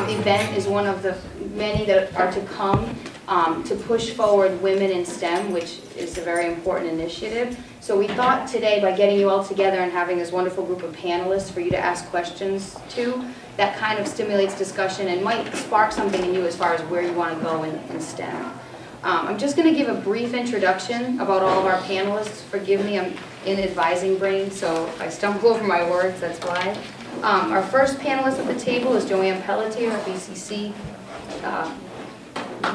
um, event is one of the many that are to come um, to push forward women in STEM, which is a very important initiative. So we thought today, by getting you all together and having this wonderful group of panelists for you to ask questions to, that kind of stimulates discussion and might spark something in you as far as where you want to go in, in STEM. Um, I'm just going to give a brief introduction about all of our panelists. Forgive me, I'm in advising brain, so if I stumble over my words, that's why. Um, our first panelist at the table is Joanne Pelletier, a BCC uh,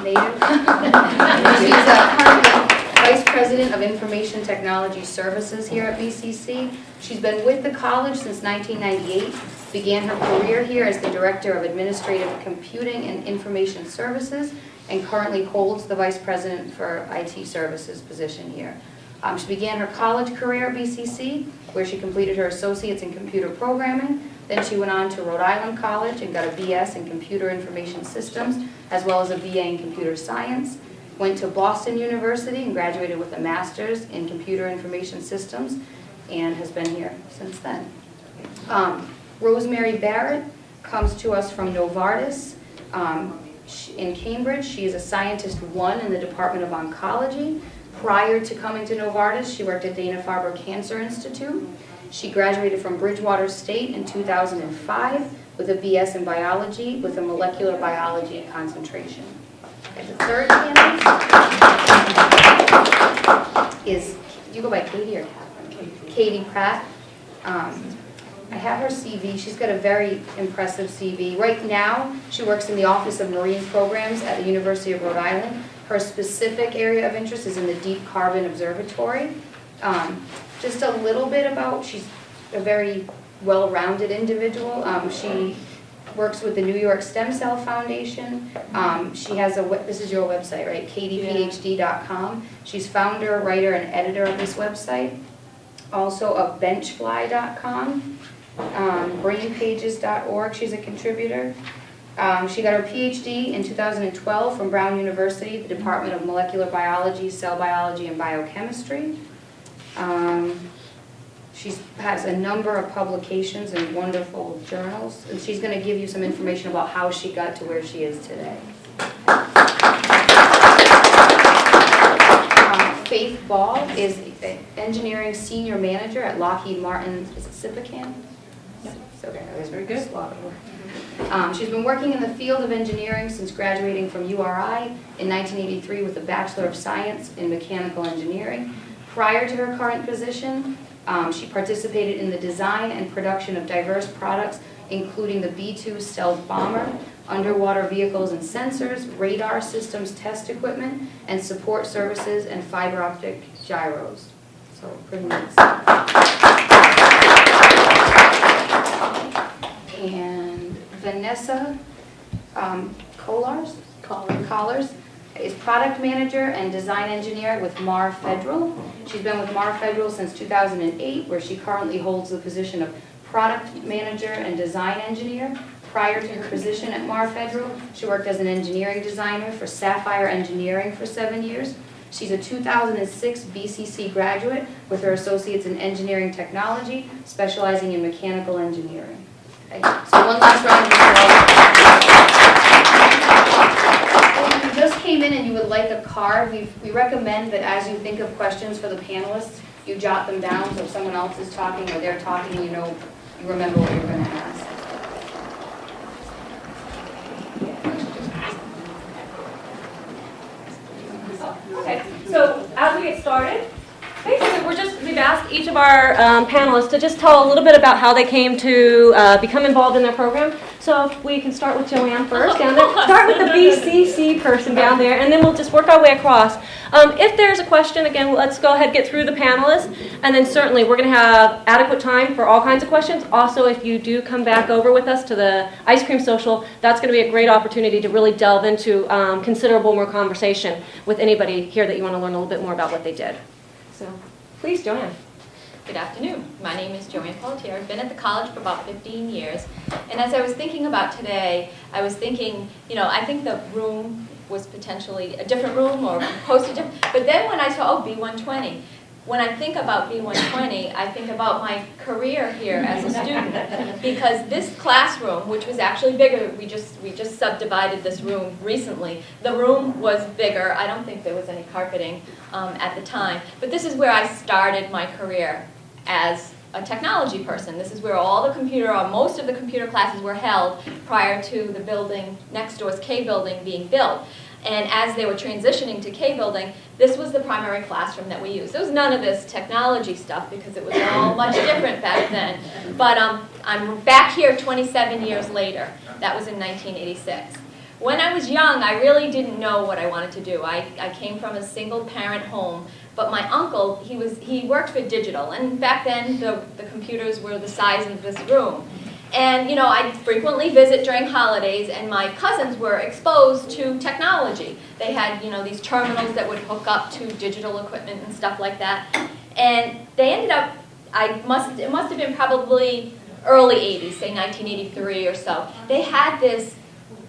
native. She's uh, currently Vice President of Information Technology Services here at BCC. She's been with the college since 1998, began her career here as the Director of Administrative Computing and Information Services, and currently holds the Vice President for IT Services position here. Um, she began her college career at BCC, where she completed her Associates in Computer Programming. Then she went on to Rhode Island College and got a BS in Computer Information Systems, as well as a BA in Computer Science. Went to Boston University and graduated with a Master's in Computer Information Systems, and has been here since then. Um, Rosemary Barrett comes to us from Novartis. Um, in Cambridge. She is a scientist one in the Department of Oncology. Prior to coming to Novartis, she worked at Dana-Farber Cancer Institute. She graduated from Bridgewater State in 2005 with a BS in biology with a molecular biology concentration. And the third candidate is, do you go by Katie or Catherine? Katie Pratt. Um, I have her CV. She's got a very impressive CV. Right now, she works in the Office of Marine Programs at the University of Rhode Island. Her specific area of interest is in the Deep Carbon Observatory. Um, just a little bit about, she's a very well-rounded individual. Um, she works with the New York Stem Cell Foundation. Um, she has a, this is your website, right? kdphd.com. She's founder, writer, and editor of this website. Also of benchfly.com um, brainpages.org, she's a contributor. Um, she got her PhD in 2012 from Brown University, the Department of Molecular Biology, Cell Biology, and Biochemistry. Um, she has a number of publications in wonderful journals, and she's going to give you some information about how she got to where she is today. Um, Faith Ball is an engineering senior manager at Lockheed Martin, is it Sippican? Okay, that was very good. Um, she's been working in the field of engineering since graduating from URI in 1983 with a Bachelor of Science in Mechanical Engineering. Prior to her current position, um, she participated in the design and production of diverse products, including the B-2 stealth bomber, underwater vehicles and sensors, radar systems test equipment, and support services and fiber optic gyros. So pretty nice. and Vanessa um, Collars, Collars is product manager and design engineer with Mar Federal. She's been with Mar Federal since 2008, where she currently holds the position of product manager and design engineer. Prior to her position at Mar Federal, she worked as an engineering designer for Sapphire Engineering for seven years. She's a 2006 BCC graduate with her associates in engineering technology, specializing in mechanical engineering. Okay, so one last round of applause. Came in and you would like a card, we, we recommend that as you think of questions for the panelists, you jot them down so if someone else is talking or they're talking, you know, you remember what you're going to ask. Okay, so as we get started, basically we're just, we've asked each of our um, panelists to just tell a little bit about how they came to uh, become involved in their program. So we can start with Joanne first down there. Start with the BCC person down there, and then we'll just work our way across. Um, if there's a question, again, let's go ahead and get through the panelists, and then certainly we're going to have adequate time for all kinds of questions. Also, if you do come back over with us to the ice cream social, that's going to be a great opportunity to really delve into um, considerable more conversation with anybody here that you want to learn a little bit more about what they did. So, please, Joanne. Good afternoon. My name is Joanne Pelletier. I've been at the college for about 15 years. And as I was thinking about today, I was thinking, you know, I think the room was potentially a different room or posted different. But then when I saw, oh, B120, when I think about B120, I think about my career here as a student. Because this classroom, which was actually bigger, we just, we just subdivided this room recently. The room was bigger. I don't think there was any carpeting um, at the time. But this is where I started my career as a technology person. This is where all the computer, or most of the computer classes were held prior to the building, next door's K building being built. And as they were transitioning to K building, this was the primary classroom that we used. There was none of this technology stuff because it was all much different back then. But um, I'm back here 27 years later. That was in 1986. When I was young, I really didn't know what I wanted to do. I, I came from a single parent home, but my uncle, he, was, he worked for digital, and back then the, the computers were the size of this room. And you know, I'd frequently visit during holidays, and my cousins were exposed to technology. They had you know these terminals that would hook up to digital equipment and stuff like that. And they ended up, I must, it must have been probably early 80s, say 1983 or so. They had this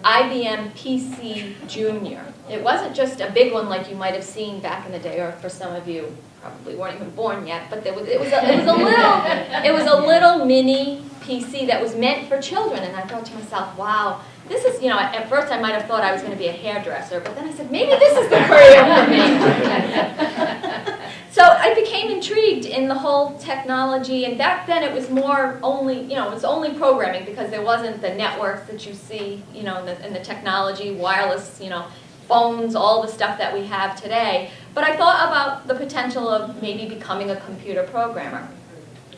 IBM PC Junior. It wasn't just a big one like you might have seen back in the day, or for some of you probably weren't even born yet. But was, it was a, it was a little, it was a little mini PC that was meant for children. And I thought to myself, wow, this is, you know, at first I might have thought I was going to be a hairdresser, but then I said, maybe this is the career for me. so I became intrigued in the whole technology, and back then it was more only, you know, it was only programming because there wasn't the networks that you see, you know, and the, and the technology, wireless, you know, phones, all the stuff that we have today. But I thought about the potential of maybe becoming a computer programmer.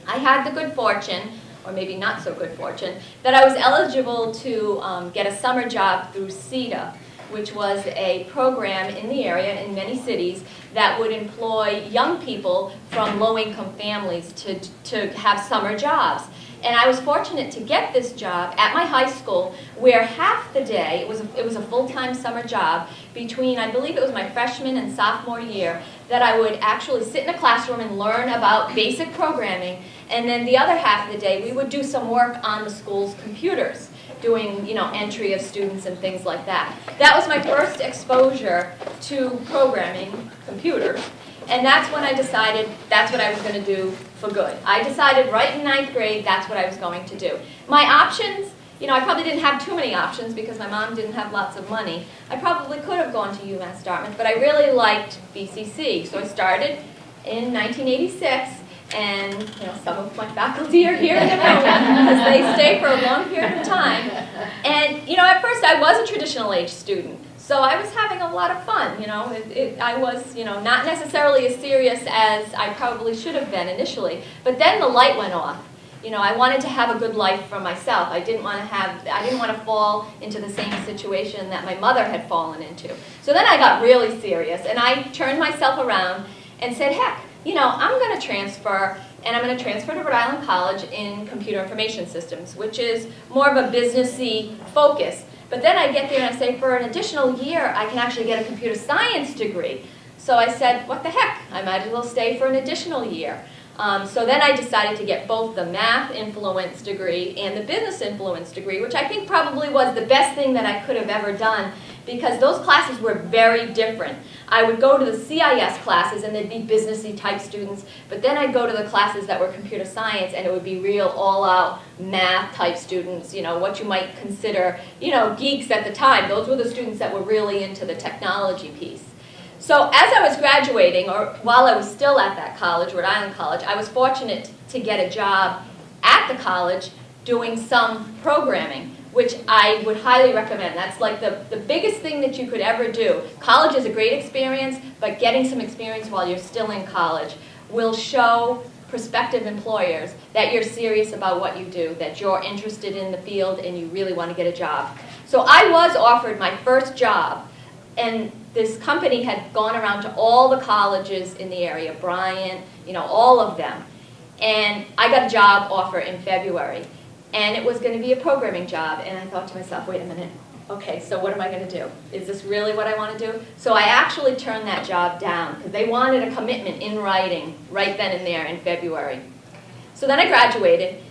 I had the good fortune or maybe not so good fortune, that I was eligible to um, get a summer job through CETA, which was a program in the area in many cities that would employ young people from low-income families to, to have summer jobs. And I was fortunate to get this job at my high school where half the day, it was a, it was a full-time summer job, between, I believe it was my freshman and sophomore year, that I would actually sit in a classroom and learn about basic programming. And then the other half of the day, we would do some work on the school's computers doing you know entry of students and things like that. That was my first exposure to programming computers. And that's when I decided that's what I was going to do for good. I decided right in ninth grade that's what I was going to do. My options, you know, I probably didn't have too many options because my mom didn't have lots of money. I probably could have gone to UMass Dartmouth, but I really liked BCC. So I started in 1986 and you know, some of my faculty are here in the room because they stay for a long period of time. And you know, at first I was a traditional age student. So I was having a lot of fun, you know. It, it, I was, you know, not necessarily as serious as I probably should have been initially. But then the light went off. You know, I wanted to have a good life for myself. I didn't want to have, I didn't want to fall into the same situation that my mother had fallen into. So then I got really serious, and I turned myself around and said, heck, you know, I'm going to transfer, and I'm going to transfer to Rhode Island College in Computer Information Systems, which is more of a businessy focus. But then I get there and I say, for an additional year, I can actually get a computer science degree. So I said, what the heck, I might as well stay for an additional year. Um, so then I decided to get both the math influence degree and the business influence degree, which I think probably was the best thing that I could have ever done because those classes were very different. I would go to the CIS classes and they'd be businessy type students, but then I'd go to the classes that were computer science and it would be real all-out math type students, you know, what you might consider, you know, geeks at the time. Those were the students that were really into the technology piece. So as I was graduating, or while I was still at that college, Rhode Island College, I was fortunate to get a job at the college doing some programming which I would highly recommend. That's like the, the biggest thing that you could ever do. College is a great experience, but getting some experience while you're still in college will show prospective employers that you're serious about what you do, that you're interested in the field and you really want to get a job. So I was offered my first job, and this company had gone around to all the colleges in the area, Bryant, you know, all of them. And I got a job offer in February and it was going to be a programming job. And I thought to myself, wait a minute, okay, so what am I going to do? Is this really what I want to do? So I actually turned that job down because they wanted a commitment in writing right then and there in February. So then I graduated,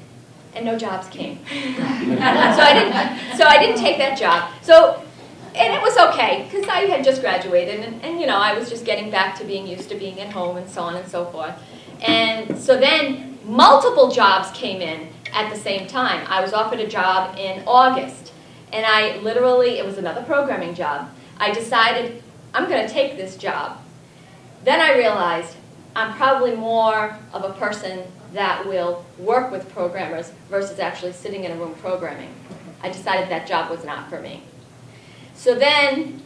and no jobs came. so I didn't. So I didn't take that job. So and it was okay because I had just graduated and, and you know I was just getting back to being used to being at home and so on and so forth. And so then multiple jobs came in at the same time. I was offered a job in August and I literally, it was another programming job. I decided I'm going to take this job. Then I realized I'm probably more of a person that will work with programmers versus actually sitting in a room programming. I decided that job was not for me. So then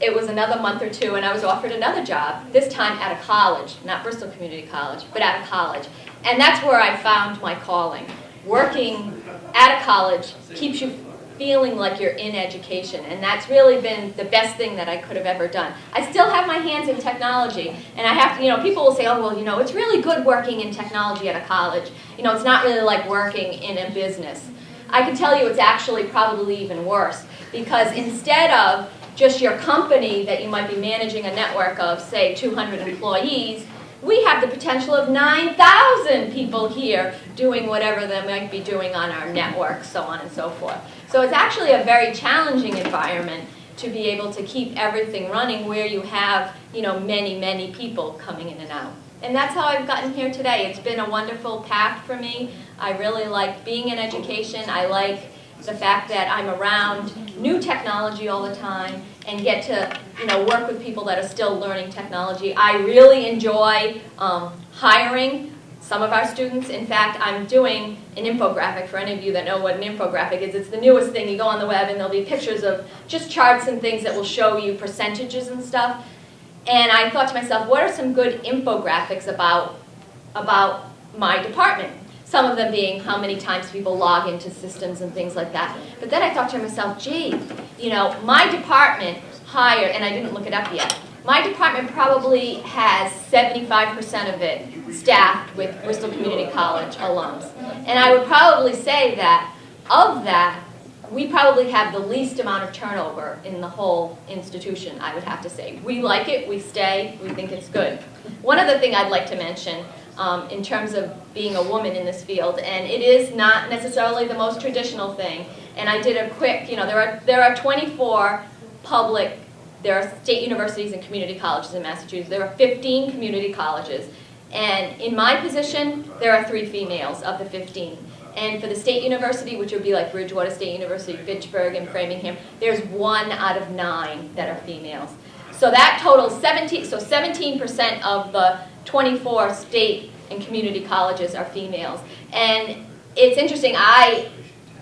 it was another month or two and I was offered another job, this time at a college, not Bristol Community College, but at a college. And that's where I found my calling. Working at a college keeps you feeling like you're in education and that's really been the best thing that I could have ever done. I still have my hands in technology and I have to, you know, people will say, oh well, you know, it's really good working in technology at a college. You know, it's not really like working in a business. I can tell you it's actually probably even worse because instead of just your company that you might be managing a network of, say, 200 employees, we have the potential of 9,000 people here doing whatever they might be doing on our network, so on and so forth. So it's actually a very challenging environment to be able to keep everything running where you have, you know, many, many people coming in and out. And that's how I've gotten here today. It's been a wonderful path for me. I really like being in education. I like the fact that I'm around new technology all the time and get to you know work with people that are still learning technology. I really enjoy um, hiring some of our students. In fact, I'm doing an infographic for any of you that know what an infographic is. It's the newest thing. You go on the web and there'll be pictures of just charts and things that will show you percentages and stuff. And I thought to myself, what are some good infographics about, about my department? Some of them being how many times people log into systems and things like that. But then I thought to myself, gee, you know, my department hired, and I didn't look it up yet, my department probably has 75% of it staffed with Bristol Community College alums. And I would probably say that of that, we probably have the least amount of turnover in the whole institution, I would have to say. We like it, we stay, we think it's good. One other thing I'd like to mention um, in terms of being a woman in this field, and it is not necessarily the most traditional thing. And I did a quick, you know, there are, there are 24 public, there are state universities and community colleges in Massachusetts. There are 15 community colleges. And in my position, there are three females of the 15. And for the state university, which would be like Bridgewater State University, Fitchburg, and Framingham, there's one out of nine that are females. So that totals 17, so 17% of the 24 state and community colleges are females. And it's interesting, I,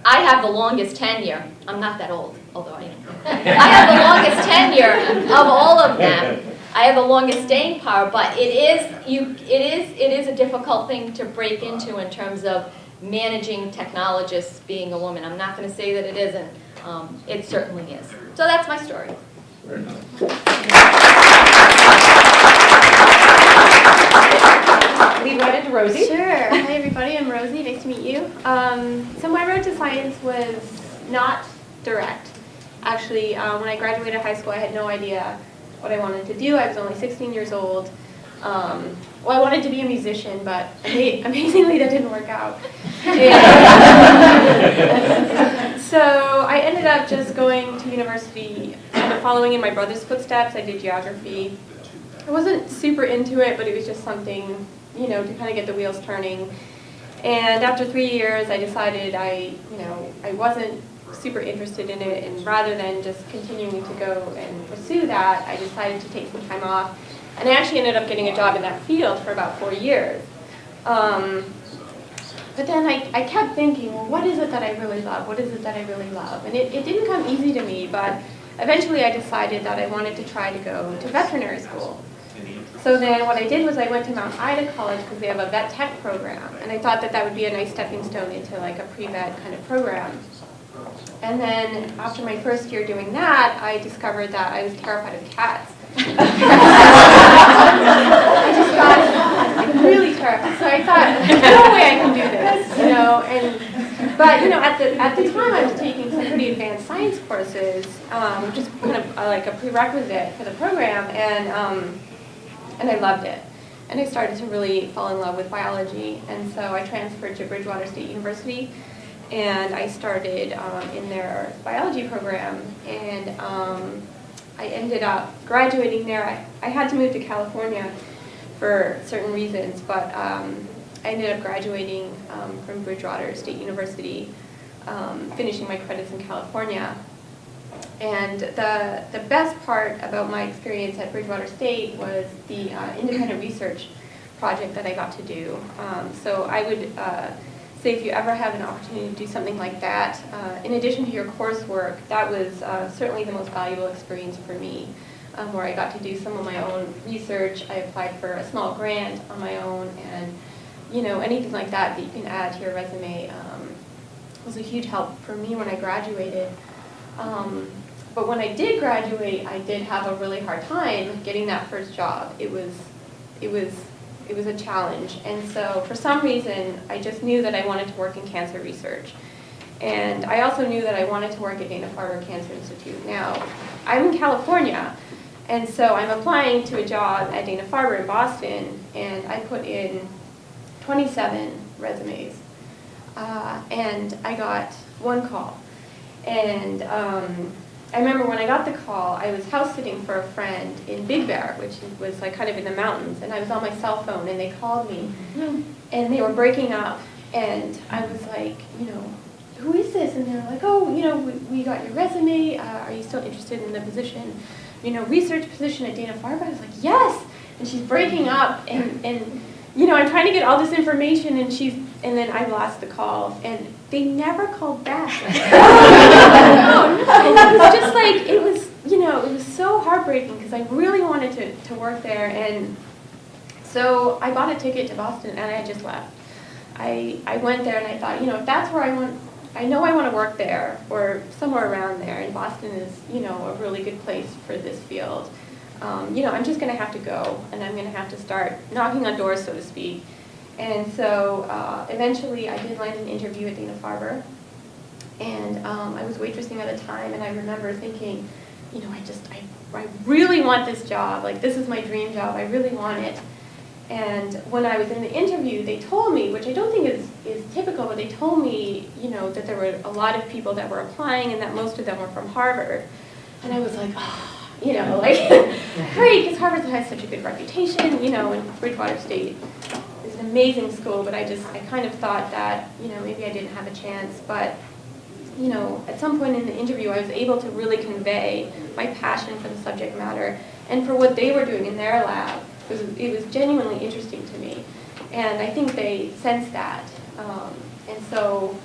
I have the longest tenure. I'm not that old, although I am. I have the longest tenure of all of them. I have the longest staying power, but it is, you, it, is, it is a difficult thing to break into in terms of managing technologists being a woman. I'm not going to say that it isn't. Um, it certainly is. So that's my story. Lead right into Rosie. Sure. Hi, everybody. I'm Rosie. Nice to meet you. Um, so my road to science was not direct. Actually, um, when I graduated high school, I had no idea what I wanted to do. I was only 16 years old. Um, well, I wanted to be a musician, but amazingly, that didn't work out. So I ended up just going to university, kind of following in my brother's footsteps. I did geography. I wasn't super into it, but it was just something, you know, to kind of get the wheels turning. And after three years, I decided I, you know, I wasn't super interested in it, and rather than just continuing to go and pursue that, I decided to take some time off. And I actually ended up getting a job in that field for about four years. Um, but then I, I kept thinking, well, what is it that I really love? What is it that I really love? And it, it didn't come easy to me, but eventually I decided that I wanted to try to go to veterinary school. So then what I did was I went to Mount Ida College because they have a vet tech program. And I thought that that would be a nice stepping stone into like a pre-vet kind of program. And then after my first year doing that, I discovered that I was terrified of cats. I just got really terrified. So I thought, no way I can do this, you know. And but you know, at the at the time, I was taking some pretty advanced science courses, um, which is kind of uh, like a prerequisite for the program, and um, and I loved it. And I started to really fall in love with biology, and so I transferred to Bridgewater State University. and I started um, in their biology program, and um, I ended up graduating there. I, I had to move to California for certain reasons, but um, I ended up graduating um, from Bridgewater State University, um, finishing my credits in California. And the, the best part about my experience at Bridgewater State was the uh, independent research project that I got to do. Um, so I would uh, say if you ever have an opportunity to do something like that, uh, in addition to your coursework, that was uh, certainly the most valuable experience for me, um, where I got to do some of my own research. I applied for a small grant on my own, and you know anything like that that you can add to your resume um, was a huge help for me when I graduated. Um, but when I did graduate, I did have a really hard time getting that first job. It was, it was, it was a challenge. And so for some reason, I just knew that I wanted to work in cancer research. And I also knew that I wanted to work at Dana-Farber Cancer Institute. Now, I'm in California, and so I'm applying to a job at Dana-Farber in Boston, and I put in 27 resumes. Uh, and I got one call. And um, I remember when I got the call, I was house sitting for a friend in Big Bear, which was like kind of in the mountains, and I was on my cell phone, and they called me, and they were breaking up, and I was like, you know, who is this? And they're like, oh, you know, we, we got your resume. Uh, are you still interested in the position, you know, research position at Dana Farber? I was like, yes. And she's breaking up, and and you know, I'm trying to get all this information, and she's, and then I lost the call, and they never called back. no, no, it was just like it was, you know, it was so heartbreaking because I really wanted to to work there, and so I bought a ticket to Boston, and I just left. I I went there, and I thought, you know, if that's where I want. I know I want to work there or somewhere around there, and Boston is, you know, a really good place for this field um, you know, I'm just going to have to go, and I'm going to have to start knocking on doors, so to speak. And so uh, eventually I did land an interview at Dana-Farber, and um, I was waitressing at the time, and I remember thinking, you know, I just, I, I really want this job, like this is my dream job, I really want it. And when I was in the interview, they told me, which I don't think is, is typical, but they told me, you know, that there were a lot of people that were applying and that most of them were from Harvard. And I was like, oh, you know, like, great, because Harvard has such a good reputation, you know, and Bridgewater State amazing school, but I just, I kind of thought that, you know, maybe I didn't have a chance, but, you know, at some point in the interview, I was able to really convey my passion for the subject matter and for what they were doing in their lab. It was, it was genuinely interesting to me, and I think they sensed that. Um, and so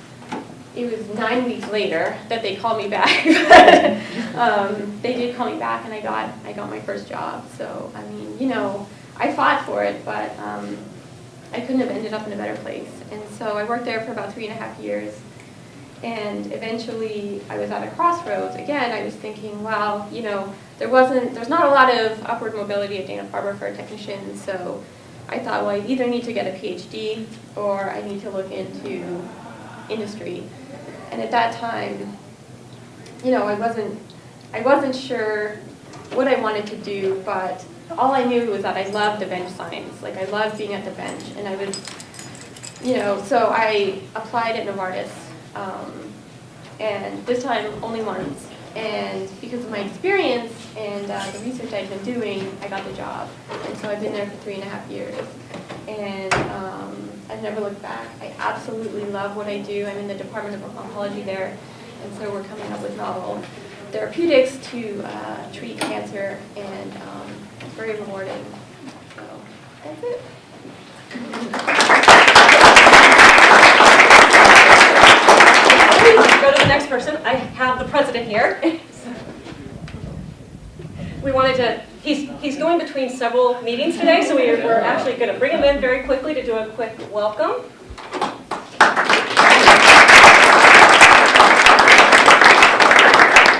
it was nine weeks later that they called me back. um, they did call me back, and I got I got my first job. So I mean, you know, I fought for it, but um, I couldn't have ended up in a better place. And so I worked there for about three and a half years. And eventually, I was at a crossroads. Again, I was thinking, well, you know, there wasn't, there's not a lot of upward mobility at Dana-Farber for a technician. So I thought, well, I either need to get a PhD or I need to look into industry. And at that time, you know, I wasn't, I wasn't sure what I wanted to do, but all I knew was that I loved the bench science. Like I loved being at the bench, and I would, you know, so I applied at Novartis, um, and this time only once. And because of my experience and uh, the research I'd been doing, I got the job. And so I've been there for three and a half years. And um, I've never looked back. I absolutely love what I do. I'm in the Department of Oncology there. And so we're coming up with novel therapeutics to uh, treat cancer, and um, very rewarding. So that's it. Go to the next person. I have the president here. We wanted to, he's, he's going between several meetings today, so we we're actually going to bring him in very quickly to do a quick welcome.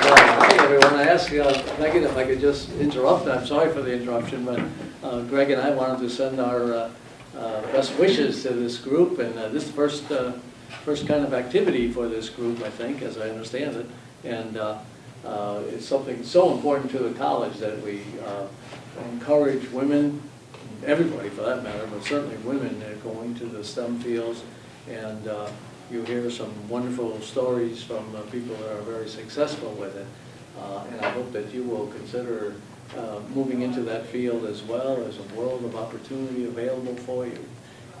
Well, Hi, asked uh, Megan if I could just interrupt. I'm sorry for the interruption, but uh, Greg and I wanted to send our uh, uh, best wishes to this group, and uh, this first, first kind of activity for this group, I think, as I understand it. And it's something so important to the college that we encourage women, everybody for that matter, but certainly women going to the STEM fields and you hear some wonderful stories from people that are very successful with it. Uh, And I hope that you will consider uh, moving into that field as well. as a world of opportunity available for you.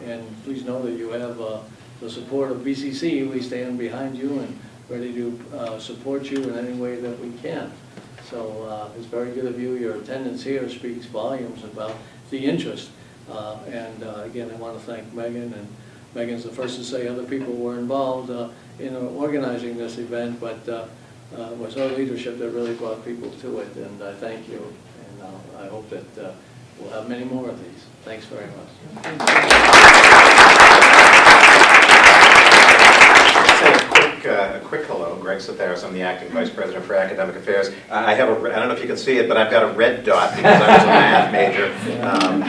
And please know that you have uh, the support of BCC. We stand behind you and ready to support you in any way that we can. So uh, it's very good of you. Your attendance here speaks volumes about the interest. Uh, And uh, again, I want to thank Megan, and Megan's the first to say other people were involved in organizing this event, but uh, was her leadership that really brought people to it, and I thank you. And uh, I hope that uh, we'll have many more of these. Thanks very much. Quick, uh, a quick hello. Greg Sotheros, I'm the acting vice president for academic affairs. I have a, I don't know if you can see it, but I've got a red dot because I was a math major. Um,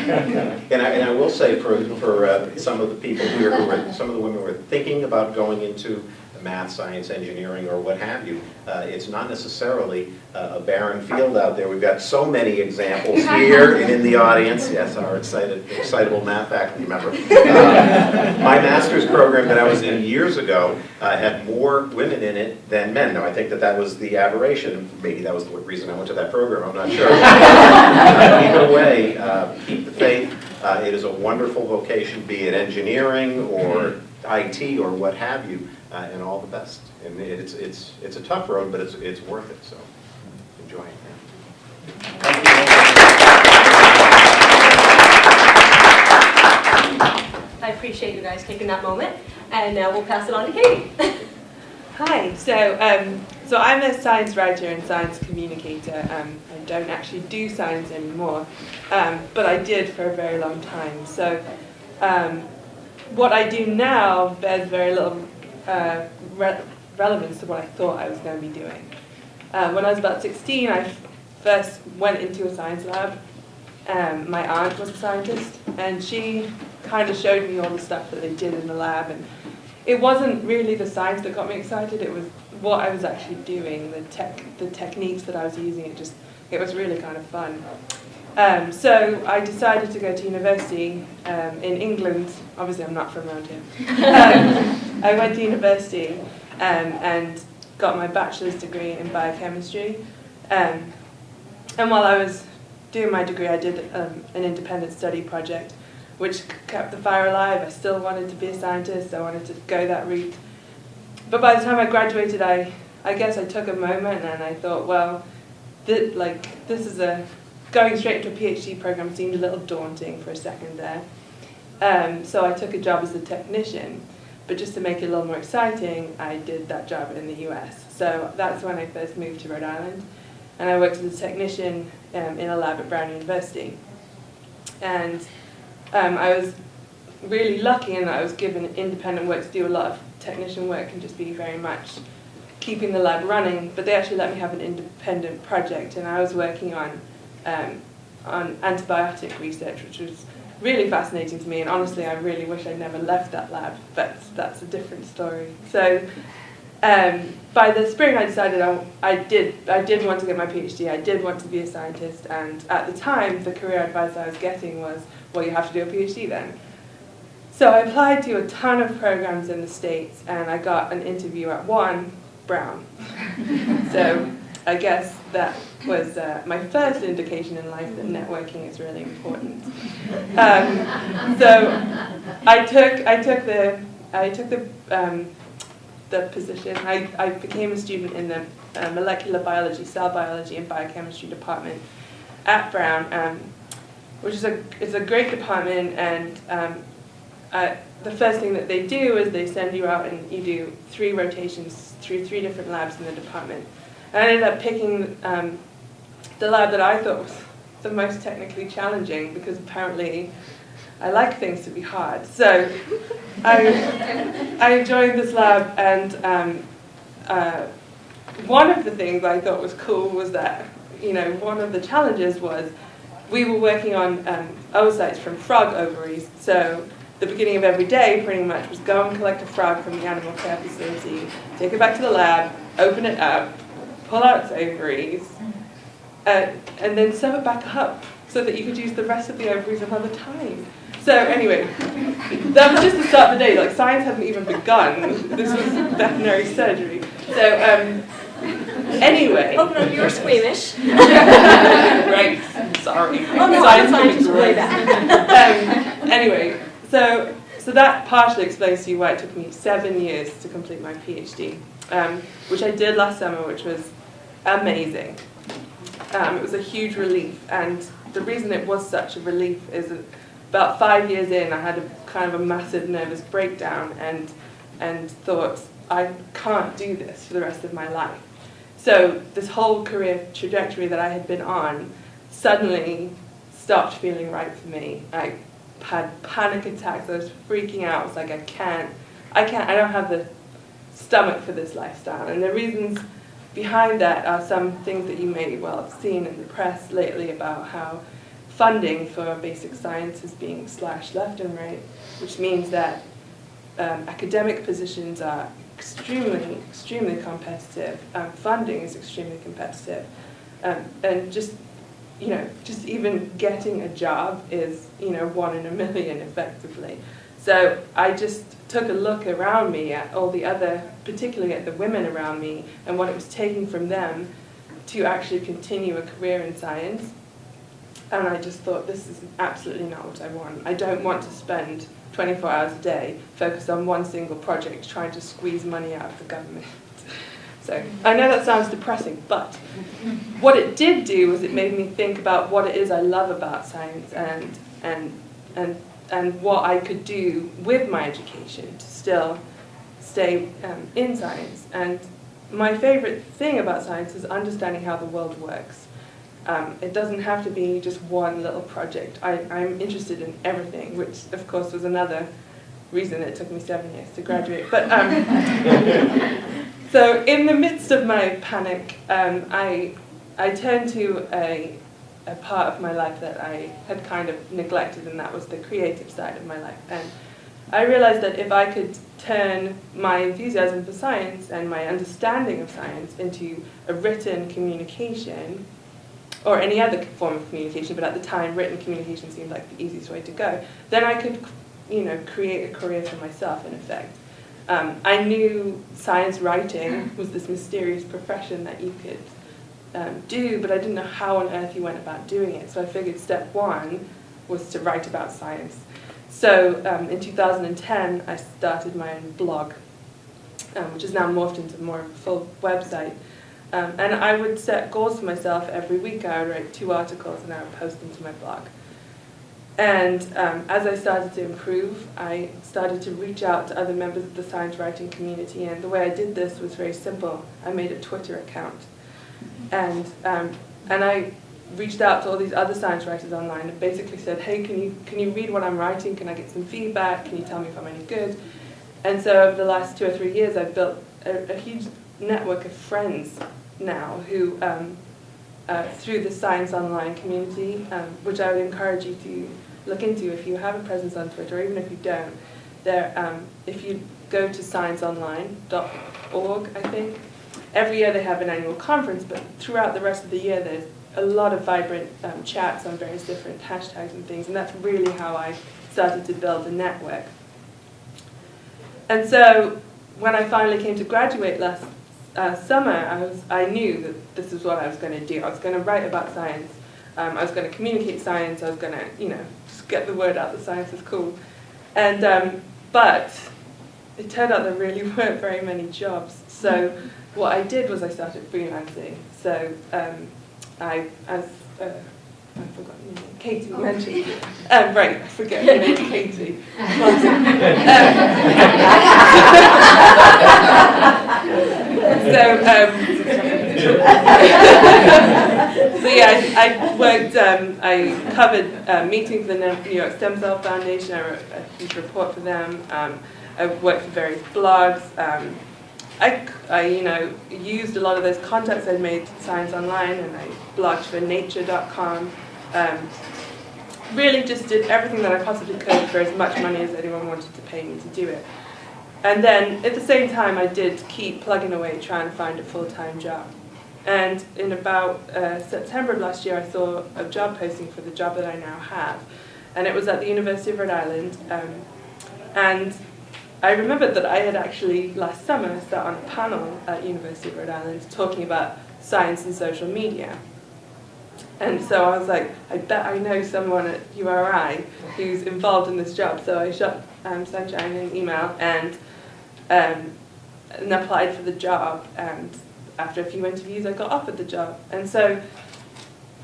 And I, and I will say for, for uh, some of the people here who are, some of the women who are thinking about going into math, science, engineering, or what have you, uh, it's not necessarily uh, a barren field out there. We've got so many examples here and in the audience. Yes, our excited, excitable math faculty member. Uh, My master's program that I was in years ago uh, had more women in it than men. Now, I think that that was the aberration. Maybe that was the reason I went to that program, I'm not sure. Either way, uh, keep the faith. Uh, It is a wonderful vocation, be it engineering or IT or what have you, uh, and all the best. And it's, it's, it's a tough road, but it's, it's worth it, so enjoy it. I appreciate you guys taking that moment, and now we'll pass it on to Katie. Hi, so um, so I'm a science writer and science communicator. Um, I don't actually do science anymore, um, but I did for a very long time. So um, what I do now bears very little uh, re- relevance to what I thought I was going to be doing. Uh, when I was about 16, I first went into a science lab. Um, my aunt was a scientist, and she kind of showed me all the stuff that they did in the lab and it wasn't really the science that got me excited. It was what I was actually doing, the tech, the techniques that I was using. It just, it was really kind of fun. Um, so I decided to go to university um, in England. Obviously, I'm not from around here. Um, I went to university um, and got my bachelor's degree in biochemistry. Um, and while I was doing my degree, I did um, an independent study project which kept the fire alive. I still wanted to be a scientist. I wanted to go that route. But by the time I graduated, I, I guess I took a moment and I thought, well, th- like this is a going straight into a PhD program seemed a little daunting for a second there. Um, so I took a job as a technician. But just to make it a little more exciting, I did that job in the US. So that's when I first moved to Rhode Island. And I worked as a technician um, in a lab at Brown University. And um, I was really lucky in that I was given independent work to do a lot of technician work and just be very much keeping the lab running. But they actually let me have an independent project, and I was working on um, on antibiotic research, which was really fascinating to me. And honestly, I really wish I never left that lab, but that's a different story. So. Um, by the spring, I decided I, I did I did want to get my PhD. I did want to be a scientist, and at the time, the career advice I was getting was, well, you have to do a PhD then. So I applied to a ton of programs in the States and I got an interview at one, Brown. so I guess that was uh, my first indication in life that networking is really important. Um, so I took, I took the, I took the, um, the position. I, I became a student in the uh, molecular biology, cell biology, and biochemistry department at Brown. Um, which is a is a great department and um, uh, the first thing that they do is they send you out and you do three rotations through three different labs in the department. I ended up picking um, the lab that I thought was the most technically challenging because apparently I like things to be hard. So I, I joined this lab and um, uh, one of the things I thought was cool was that, you know, one of the challenges was we were working on um, oocytes from frog ovaries. So the beginning of every day pretty much was go and collect a frog from the animal care facility, take it back to the lab, open it up, pull out its ovaries, uh, and then sew it back up so that you could use the rest of the ovaries another time. so anyway, that was just the start of the day. Like science hadn't even begun. This was veterinary surgery. So um, anyway, Oh, no, you were squeamish. right? Sorry. Oh, no, Science I'm fine, can be just way great. um, anyway, so so that partially explains to you why it took me seven years to complete my PhD, um, which I did last summer, which was amazing. Um, it was a huge relief, and the reason it was such a relief is that about five years in, I had a kind of a massive nervous breakdown, and and thought I can't do this for the rest of my life. So this whole career trajectory that I had been on suddenly stopped feeling right for me. I had panic attacks. I was freaking out. I was like, I can't, I can't, I don't have the stomach for this lifestyle. And the reasons behind that are some things that you may well have seen in the press lately about how funding for basic science is being slashed left and right, which means that um, academic positions are extremely, extremely competitive. Um, funding is extremely competitive. Um, and just, you know, just even getting a job is, you know, one in a million effectively. So I just took a look around me at all the other, particularly at the women around me, and what it was taking from them to actually continue a career in science. And I just thought, this is absolutely not what I want. I don't want to spend 24 hours a day focused on one single project trying to squeeze money out of the government. So I know that sounds depressing, but what it did do was it made me think about what it is I love about science and and and and what I could do with my education to still stay um, in science. And my favorite thing about science is understanding how the world works. Um, it doesn't have to be just one little project. I, I'm interested in everything, which of course was another reason it took me seven years to graduate. But um, so in the midst of my panic, um, I I turned to a a part of my life that I had kind of neglected, and that was the creative side of my life. And I realized that if I could turn my enthusiasm for science and my understanding of science into a written communication, or any other form of communication, but at the time written communication seemed like the easiest way to go, then I could, you know, create a career for myself in effect. Um, I knew science writing was this mysterious profession that you could um, do, but I didn't know how on earth you went about doing it. So I figured step one was to write about science. So um, in 2010, I started my own blog, um, which is now morphed into more of a full website. Um, and I would set goals for myself every week. I would write two articles and I would post them to my blog. And um, as I started to improve, I started to reach out to other members of the science writing community. And the way I did this was very simple. I made a Twitter account. And, um, and I reached out to all these other science writers online and basically said, hey, can you, can you read what I'm writing? Can I get some feedback? Can you tell me if I'm any good? And so over the last two or three years, I've built a, a huge network of friends now who, um, uh, through the Science Online community, um, which I would encourage you to look into if you have a presence on Twitter, or even if you don't. There, um, if you go to scienceonline.org, I think, every year they have an annual conference, but throughout the rest of the year there's a lot of vibrant um, chats on various different hashtags and things, and that's really how I started to build a network. And so when I finally came to graduate last uh, summer, I, was, I knew that this is what I was going to do. I was going to write about science. Um, I was going to communicate science. I was going to, you know, just get the word out that science is cool. And um, but it turned out there really weren't very many jobs. So what I did was I started freelancing. So um, I, as uh, I forgot your name, Katie mentioned. Um, right, I forget your name, Katie. so, um, so yeah, I, I worked, um, I covered uh, meetings for the New York Stem Cell Foundation. I wrote a huge report for them. Um, I worked for various blogs. Um, I, I, you know, used a lot of those contacts I'd made Science Online, and I blogged for Nature.com. Um, really just did everything that I possibly could for as much money as anyone wanted to pay me to do it. And then at the same time, I did keep plugging away trying to find a full-time job. And in about uh, September of last year, I saw a job posting for the job that I now have. and it was at the University of Rhode Island. Um, and I remembered that I had actually last summer sat on a panel at University of Rhode Island talking about science and social media. And so I was like, I bet I know someone at URI who's involved in this job. So I shot um, Sunshine an email and, um, and applied for the job. And after a few interviews, I got offered the job. And so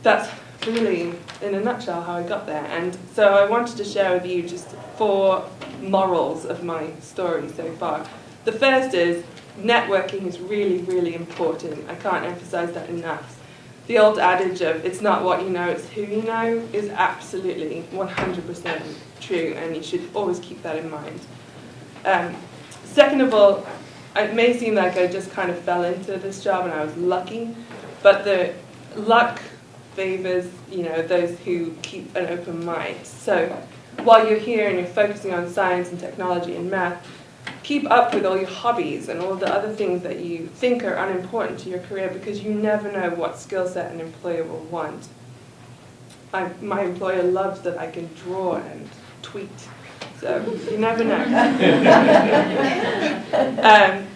that's really, in a nutshell, how I got there. And so I wanted to share with you just four morals of my story so far. The first is networking is really, really important. I can't emphasize that enough. The old adage of it's not what you know, it's who you know is absolutely 100% true, and you should always keep that in mind. Um, second of all, it may seem like I just kind of fell into this job and I was lucky, but the luck favors, you know, those who keep an open mind. So while you're here and you're focusing on science and technology and math, keep up with all your hobbies and all the other things that you think are unimportant to your career because you never know what skill set an employer will want. I, my employer loves that I can draw and tweet, so you never know. um,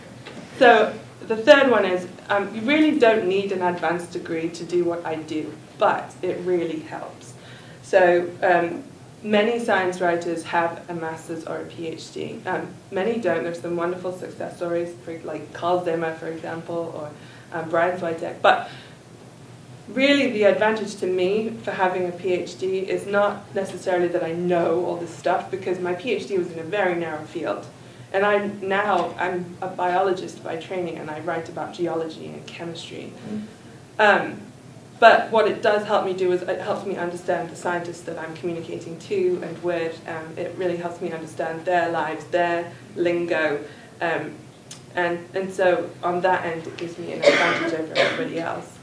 so the third one is um, you really don't need an advanced degree to do what I do, but it really helps. So um, many science writers have a master's or a PhD. Um, many don't. There's some wonderful success stories, for, like Carl Zimmer, for example, or um, Brian Switek. But really, the advantage to me for having a PhD is not necessarily that I know all this stuff, because my PhD was in a very narrow field. And I now I'm a biologist by training, and I write about geology and chemistry. Um, but what it does help me do is it helps me understand the scientists that I'm communicating to and with. Um, it really helps me understand their lives, their lingo. Um, and, and so on that end, it gives me an advantage over everybody else.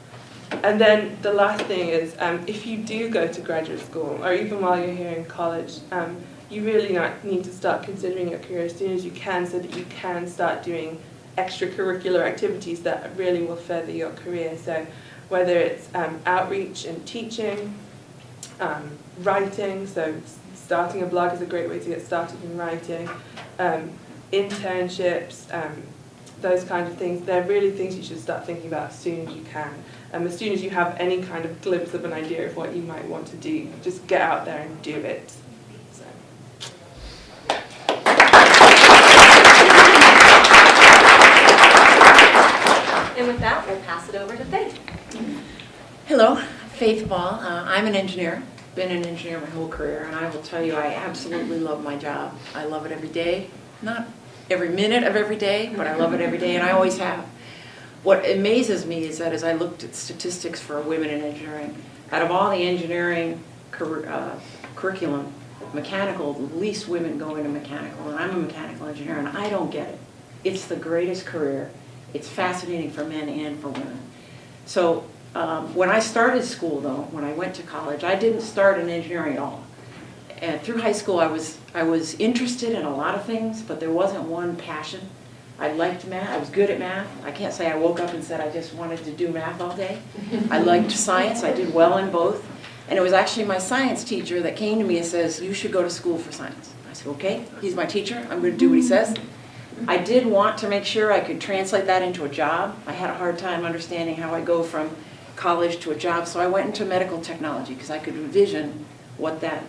And then the last thing is, um, if you do go to graduate school, or even while you're here in college, um, you really need to start considering your career as soon as you can so that you can start doing extracurricular activities that really will further your career. So whether it's um, outreach and teaching, um, writing, so starting a blog is a great way to get started in writing, um, internships, um, those kind of things, they're really things you should start thinking about as soon as you can. Um, as soon as you have any kind of glimpse of an idea of what you might want to do, just get out there and do it. So. And with that, we'll pass it over to Faith. Hello, Faith Ball. Uh, I'm an engineer, been an engineer my whole career, and I will tell you I absolutely love my job. I love it every day. Not every minute of every day, but I love it every day, and I always have. What amazes me is that as I looked at statistics for women in engineering, out of all the engineering cur uh, curriculum, mechanical, the least women go into mechanical, and I'm a mechanical engineer, and I don't get it. It's the greatest career. It's fascinating for men and for women. So um, when I started school, though, when I went to college, I didn't start in engineering at all. And through high school, I was I was interested in a lot of things, but there wasn't one passion. I liked math. I was good at math. I can't say I woke up and said I just wanted to do math all day. I liked science. I did well in both. And it was actually my science teacher that came to me and says, you should go to school for science. I said, okay, he's my teacher. I'm going to do what he says. I did want to make sure I could translate that into a job. I had a hard time understanding how I go from college to a job, so I went into medical technology because I could envision what that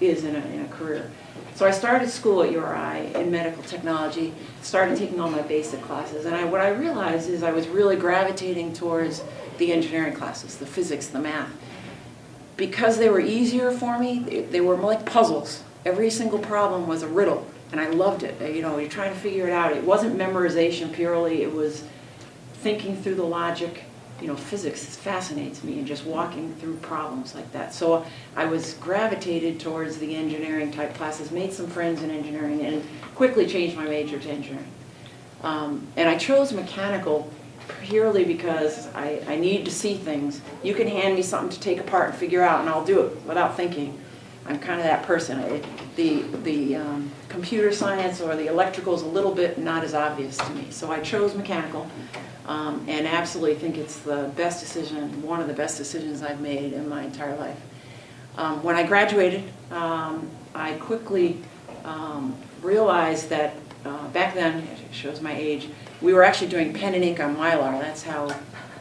is in a, in a career. So I started school at URI in medical technology, started taking all my basic classes, and I, what I realized is I was really gravitating towards the engineering classes, the physics, the math. Because they were easier for me, they, they were like puzzles. Every single problem was a riddle, and I loved it. You know, you're trying to figure it out. It wasn't memorization purely, it was thinking through the logic. You know, physics fascinates me and just walking through problems like that. So I was gravitated towards the engineering type classes, made some friends in engineering, and quickly changed my major to engineering. Um, and I chose mechanical purely because I, I need to see things. You can hand me something to take apart and figure out, and I'll do it without thinking. I'm kind of that person. The the um, computer science or the electrical is a little bit not as obvious to me. So I chose mechanical, um, and absolutely think it's the best decision, one of the best decisions I've made in my entire life. Um, When I graduated, um, I quickly um, realized that uh, back then, it shows my age, we were actually doing pen and ink on Mylar. That's how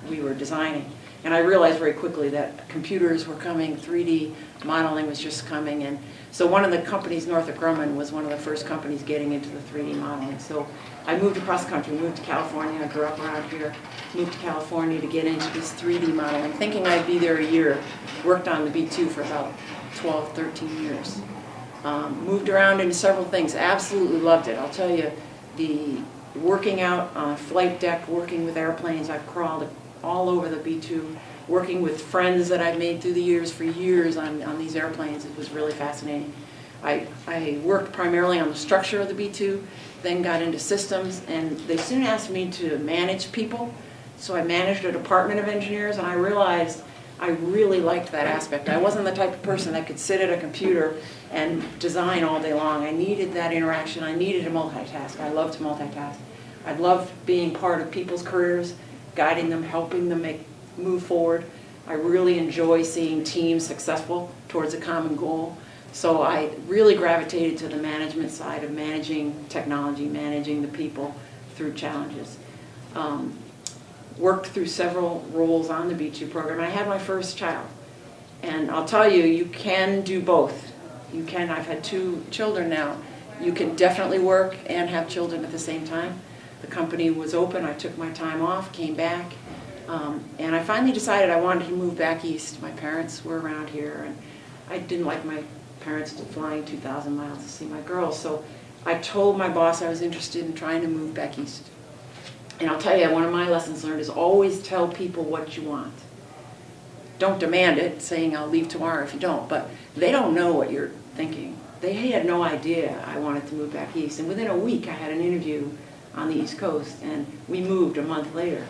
we were designing. And I realized very quickly that computers were coming, 3D modeling was just coming. And so one of the companies, Northrop Grumman, was one of the first companies getting into the 3D modeling. So I moved across the country, moved to California, I grew up around here, moved to California to get into this 3D modeling, thinking I'd be there a year. Worked on the B2 for about 12, 13 years. Um, moved around into several things, absolutely loved it. I'll tell you, the working out on a flight deck, working with airplanes, I've crawled all over the B2, working with friends that I've made through the years for years on, on these airplanes, it was really fascinating. I, I worked primarily on the structure of the B2, then got into systems, and they soon asked me to manage people. So I managed a department of engineers, and I realized I really liked that aspect. I wasn't the type of person that could sit at a computer and design all day long. I needed that interaction. I needed to multitask. I love to multitask. I loved being part of people's careers, guiding them, helping them make move forward. I really enjoy seeing teams successful towards a common goal. So I really gravitated to the management side of managing technology, managing the people through challenges. Um, worked through several roles on the B2 program. I had my first child. And I'll tell you, you can do both. You can, I've had two children now. You can definitely work and have children at the same time. The company was open, I took my time off, came back, um, and I finally decided I wanted to move back east. My parents were around here, and I didn't like my parents flying 2,000 miles to see my girls, so I told my boss I was interested in trying to move back east. And I'll tell you, one of my lessons learned is always tell people what you want. Don't demand it, saying I'll leave tomorrow if you don't, but they don't know what you're thinking. They had no idea I wanted to move back east, and within a week I had an interview on the East Coast, and we moved a month later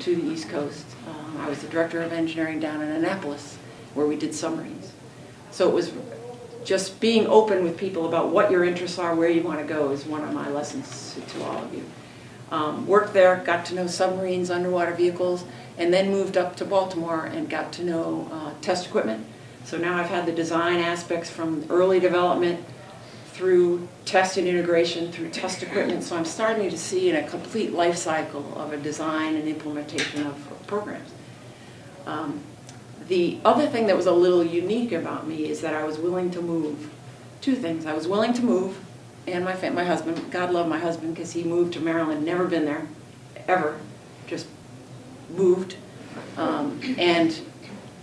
to the East Coast. Um, I was the director of engineering down in Annapolis, where we did submarines. So it was just being open with people about what your interests are, where you want to go, is one of my lessons to, all of you. Um, worked there, got to know submarines, underwater vehicles, and then moved up to Baltimore and got to know uh, test equipment. So now I've had the design aspects from early development through test and integration, through test equipment. So I'm starting to see in a complete life cycle of a design and implementation of, programs. Um, the other thing that was a little unique about me is that I was willing to move. Two things. I was willing to move, and my my husband. God love my husband because he moved to Maryland, never been there, ever, just moved. Um, and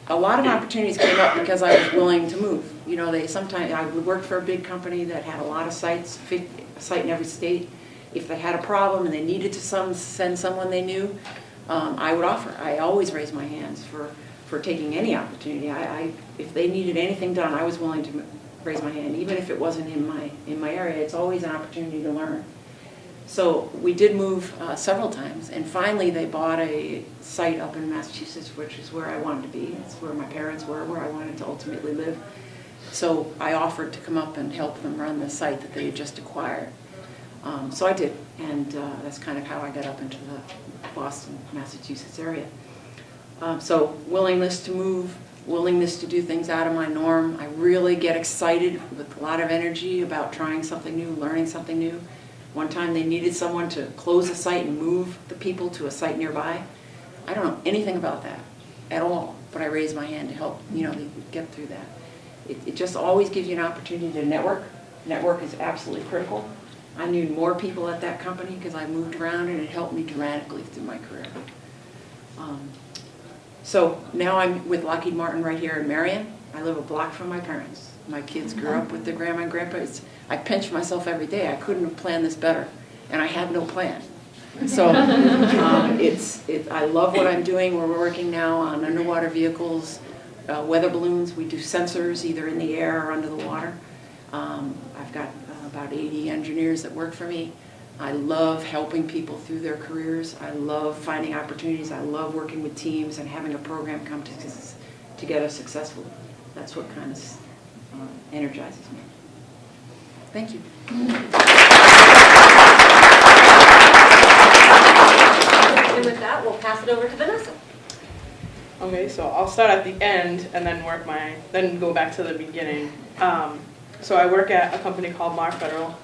a lot of opportunities came up because I was willing to move. You know, they sometimes I worked for a big company that had a lot of sites, a site in every state. If they had a problem and they needed to some send someone they knew, um, I would offer. I always raised my hands for for taking any opportunity. I, I if they needed anything done, I was willing to raise my hand, even if it wasn't in my in my area. It's always an opportunity to learn. So we did move uh, several times, and finally they bought a site up in Massachusetts, which is where I wanted to be. It's where my parents were, where I wanted to ultimately live. So I offered to come up and help them run the site that they had just acquired. Um, so I did, and uh, that's kind of how I got up into the Boston, Massachusetts area. Um, so willingness to move, willingness to do things out of my norm. I really get excited with a lot of energy about trying something new, learning something new. One time they needed someone to close a site and move the people to a site nearby. I don't know anything about that at all, but I raised my hand to help, you know, get through that. It, it just always gives you an opportunity to network. Network is absolutely critical. I knew more people at that company because I moved around and it helped me dramatically through my career. Um, so now I'm with Lockheed Martin right here in Marion. I live a block from my parents. My kids grew up with their grandma and grandpa. It's, I pinch myself every day. I couldn't have planned this better, and I had no plan. So um, it's, it, I love what I'm doing. We're working now on underwater vehicles, uh, weather balloons. We do sensors either in the air or under the water. Um, I've got uh, about 80 engineers that work for me. I love helping people through their careers. I love finding opportunities. I love working with teams and having a program come to, together successfully. That's what kind of uh, energizes me. Thank you. And with that, we'll pass it over to Vanessa. Okay, so I'll start at the end and then work my, then go back to the beginning. Um, so I work at a company called Mahr Federal,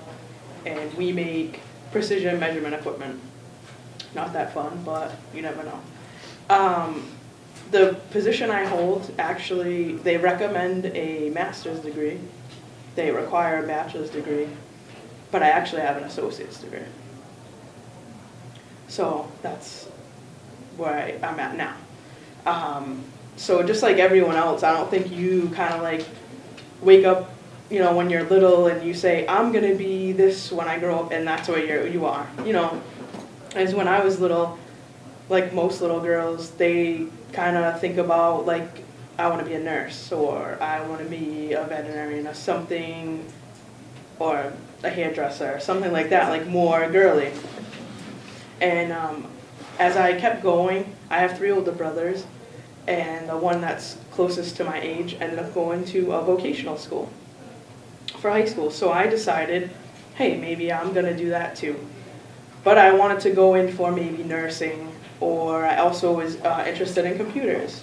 and we make precision measurement equipment. Not that fun, but you never know. Um, the position I hold, actually, they recommend a master's degree. They require a bachelor's degree, but I actually have an associate's degree. So that's where I, I'm at now. Um, so just like everyone else, I don't think you kind of like wake up, you know, when you're little and you say, I'm gonna be this when I grow up, and that's what you're, you are. You know, as when I was little, like most little girls, they kind of think about like, I want to be a nurse or I want to be a veterinarian or something, or a hairdresser or something like that, like more girly. And um, as I kept going, I have three older brothers, and the one that's closest to my age ended up going to a vocational school for high school. So I decided, hey, maybe I'm gonna do that too. But I wanted to go in for maybe nursing, or I also was uh, interested in computers.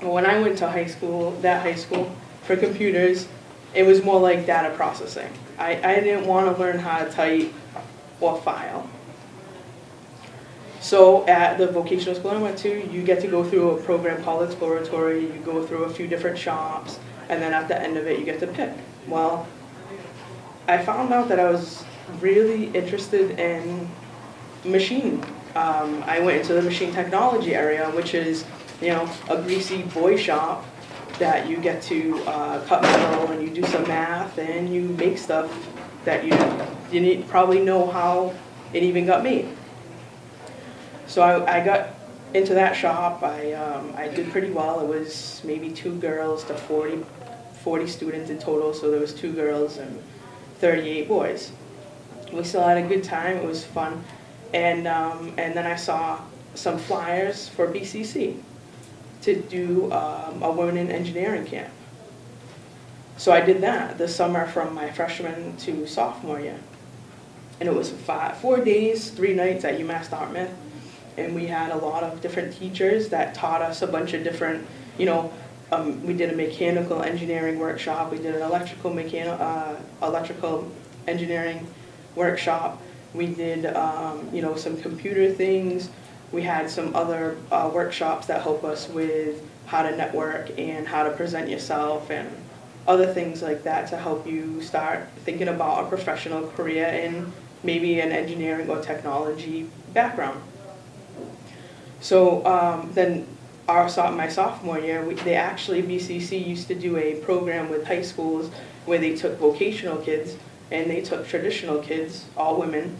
When I went to high school, that high school for computers, it was more like data processing. I, I didn't want to learn how to type or file. So at the vocational school I went to, you get to go through a program called Exploratory, you go through a few different shops, and then at the end of it, you get to pick. Well, I found out that I was really interested in machine. Um, I went into the machine technology area, which is, you know, a greasy boy shop that you get to uh, cut metal and you do some math and you make stuff that you need, probably know how it even got made. So I, I got into that shop. I um, I did pretty well. It was maybe two girls to 40, 40 students in total. So there was two girls and 38 boys. We still had a good time. It was fun, and um, and then I saw some flyers for BCC to do um, a women in engineering camp. So I did that this summer from my freshman to sophomore year. And it was five, four days, three nights at UMass Dartmouth. And we had a lot of different teachers that taught us a bunch of different, you know, um, we did a mechanical engineering workshop, we did an electrical mechanical, uh, electrical engineering workshop. We did, um, you know, some computer things. We had some other uh, workshops that help us with how to network and how to present yourself and other things like that to help you start thinking about a professional career in maybe an engineering or technology background. So um, then our my sophomore year, we, they actually BCC used to do a program with high schools where they took vocational kids and they took traditional kids, all women,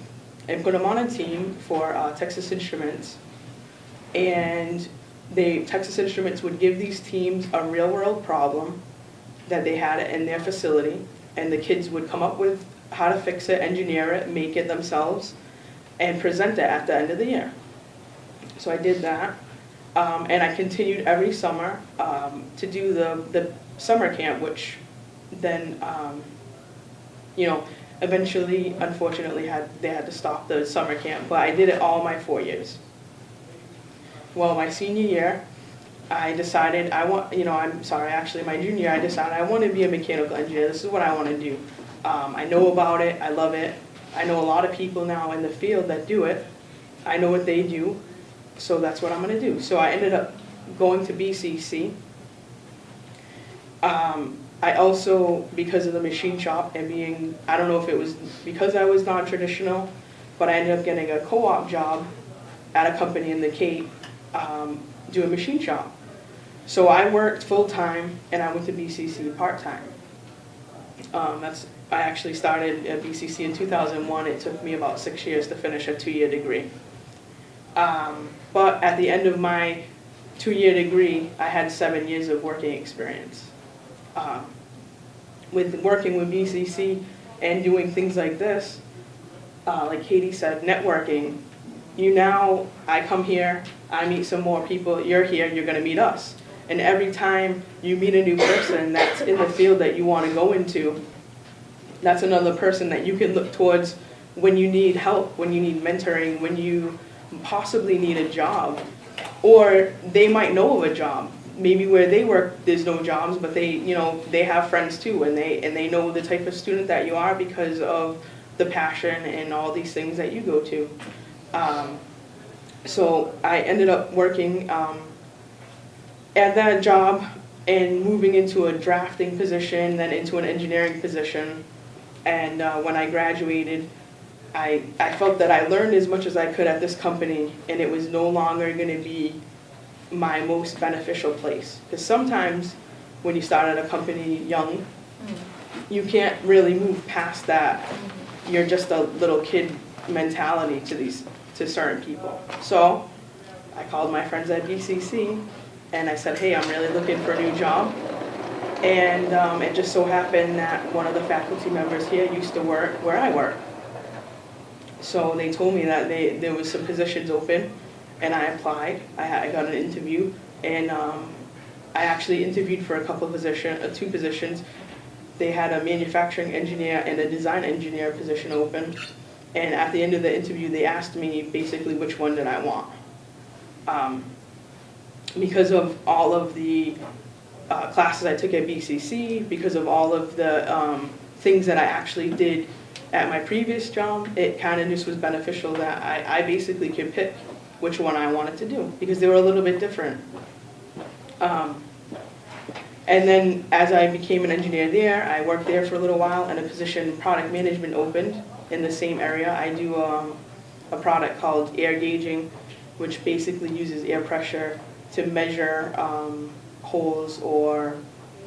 and put them on a team for uh, Texas Instruments. And they Texas Instruments would give these teams a real world problem that they had in their facility, and the kids would come up with how to fix it, engineer it, make it themselves, and present it at the end of the year. So I did that, um, and I continued every summer um, to do the, the summer camp, which then, um, you know, eventually, unfortunately, had they had to stop the summer camp, but I did it all my four years. Well, my senior year, I decided I want, you know, I'm sorry, actually my junior year, I decided I want to be a mechanical engineer. This is what I want to do. Um, I know about it. I love it. I know a lot of people now in the field that do it. I know what they do. So that's what I'm going to do. So I ended up going to BCC. Um, I also, because of the machine shop and being, I don't know if it was because I was non-traditional, but I ended up getting a co-op job at a company in the Cape um, doing machine shop. So I worked full-time and I went to BCC part-time. Um, that's I actually started at BCC in 2001. It took me about six years to finish a two-year degree. Um, but at the end of my two-year degree, I had seven years of working experience. Um, with working with BCC and doing things like this, uh, like Katie said, networking, you now, I come here, I meet some more people, you're here, you're gonna meet us. And every time you meet a new person that's in the field that you wanna go into, that's another person that you can look towards when you need help, when you need mentoring, when you possibly need a job. or they might know of a job. Maybe where they work, there's no jobs, but they, you know, they have friends too, and they, and they know the type of student that you are because of the passion and all these things that you go to. Um, so I ended up working um, at that job and moving into a drafting position, then into an engineering position. And uh, when I graduated, I, I felt that I learned as much as I could at this company, and it was no longer going to be my most beneficial place. Because sometimes when you start at a company young, you can't really move past that. You're just a little kid mentality to these to certain people. So I called my friends at BCC and I said, hey, I'm really looking for a new job. And um, it just so happened that one of the faculty members here used to work where I work. So they told me that they, there was some positions open and I applied. I, I got an interview and um, I actually interviewed for a couple of position, uh, two positions. They had a manufacturing engineer and a design engineer position open. And at the end of the interview, they asked me basically which one did I want. Um, because of all of the uh, classes I took at BCC, because of all of the um, things that I actually did at my previous job, it kind of just was beneficial that I, I basically could pick which one I wanted to do because they were a little bit different. Um, and then as I became an engineer there, I worked there for a little while and a position product management opened in the same area. I do um, a product called air gauging, which basically uses air pressure to measure um, holes or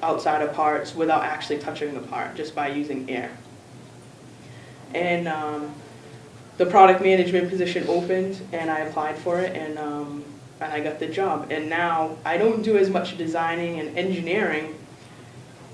outside of parts without actually touching the part, just by using air. And um, the product management position opened and I applied for it and, um, and I got the job. And now I don't do as much designing and engineering,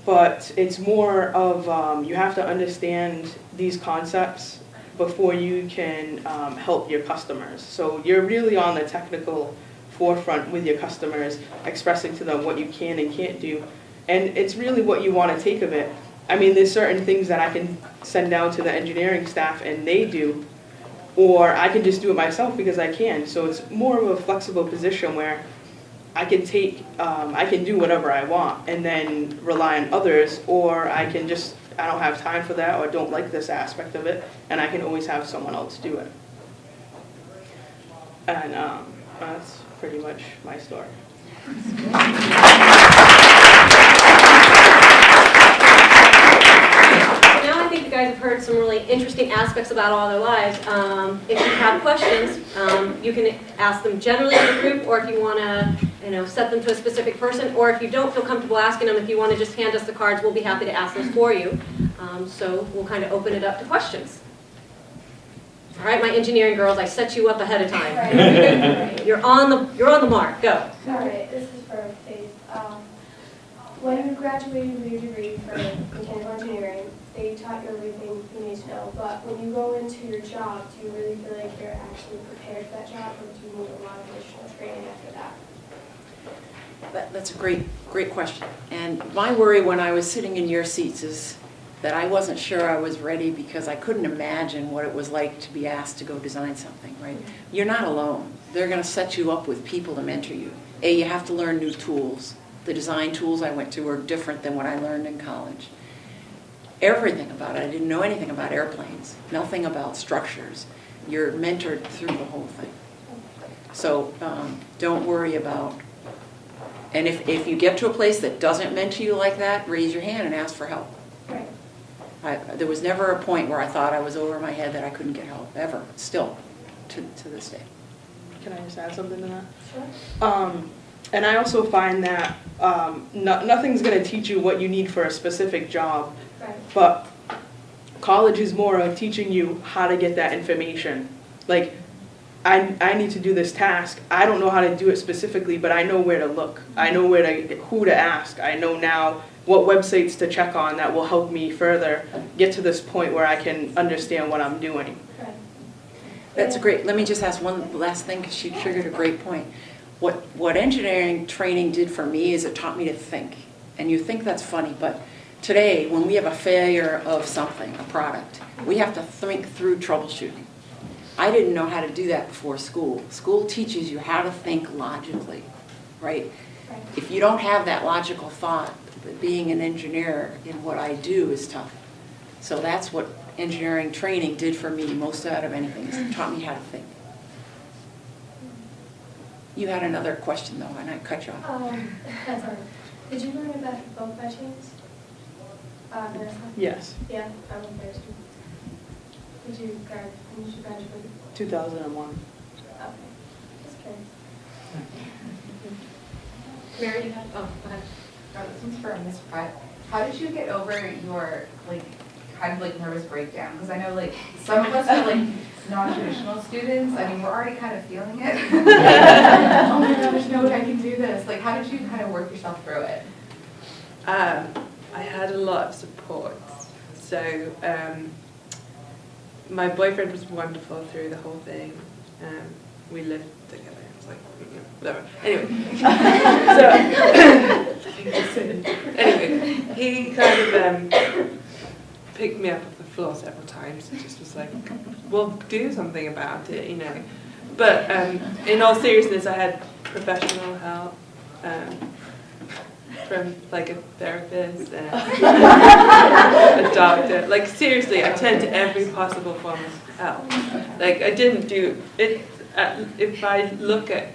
but it's more of um, you have to understand these concepts before you can um, help your customers. So you're really on the technical forefront with your customers, expressing to them what you can and can't do. And it's really what you want to take of it. I mean, there's certain things that I can send down to the engineering staff and they do, or I can just do it myself because I can. So it's more of a flexible position where I can take, um, I can do whatever I want and then rely on others, or I can just, I don't have time for that or don't like this aspect of it, and I can always have someone else do it. And um, that's pretty much my story. So now I think you guys have heard some really interesting aspects about all their lives. Um, if you have questions, um, you can ask them generally in the group, or if you want to, you know, set them to a specific person, or if you don't feel comfortable asking them, if you want to just hand us the cards, we'll be happy to ask those for you. Um, so we'll kind of open it up to questions. All right, my engineering girls, I set you up ahead of time. You're on the, you're on the mark, go. All right, this is for Faith. Um, When you graduated with your degree for mechanical engineering, they taught you everything you need to know, but when you go into your job, do you really feel like you're actually prepared for that job, or do you need a lot of additional training after that? That, that's a great, great question. And my worry when I was sitting in your seats is that I wasn't sure I was ready because I couldn't imagine what it was like to be asked to go design something, right? Mm-hmm. You're not alone. They're gonna set you up with people to mentor you. A, you have to learn new tools. The design tools I went to were different than what I learned in college. Everything about it, I didn't know anything about airplanes, nothing about structures. You're mentored through the whole thing. So, um, don't worry about and if, if you get to a place that doesn't mentor you like that, raise your hand and ask for help. Right. I, there was never a point where I thought I was over my head that I couldn't get help, ever, still, to, to this day. Can I just add something to that? Sure. Um, and I also find that um, no, nothing's going to teach you what you need for a specific job, Right. but college is more of teaching you how to get that information. Like, I, I need to do this task. I don't know how to do it specifically, but I know where to look. I know where to who to ask. I know now what websites to check on that will help me further get to this point where I can understand what I'm doing. That's a great, let me just ask one last thing, because she triggered a great point. What, what engineering training did for me is it taught me to think. And you think that's funny, but today, when we have a failure of something, a product, we have to think through troubleshooting. I didn't know how to do that before school. School teaches you how to think logically, right? Right. If you don't have that logical thought, being an engineer in what I do is tough. So that's what engineering training did for me most out of anything, is it taught me how to think. You had another question though, and I cut you off. Um. Did you learn about both by chance? Uh, Vanessa? Yes, Yeah, I went there too. Did you grad, when did you graduate? 2001. Okay. Just curious. Mary, you had, oh, go ahead. Oh, this one's for Ms. Pratt. How did you get over your, like, kind of like nervous breakdown? Because I know, like, some of us are like non-traditional students. I mean, we're already kind of feeling it. oh my gosh, no, I can do this. Like, how did you kind of work yourself through it? Um, I had a lot of support. So um, my boyfriend was wonderful through the whole thing. Um, we lived together. It was like, you know, whatever. Anyway, so anyway, he kind of um, picked me up off the floor several times and just was like, "Well, do something about it," you know. But um, in all seriousness, I had professional help. From like a therapist and a doctor. Like seriously, I turned to every possible form of help. Like I didn't do it. Uh, if I look at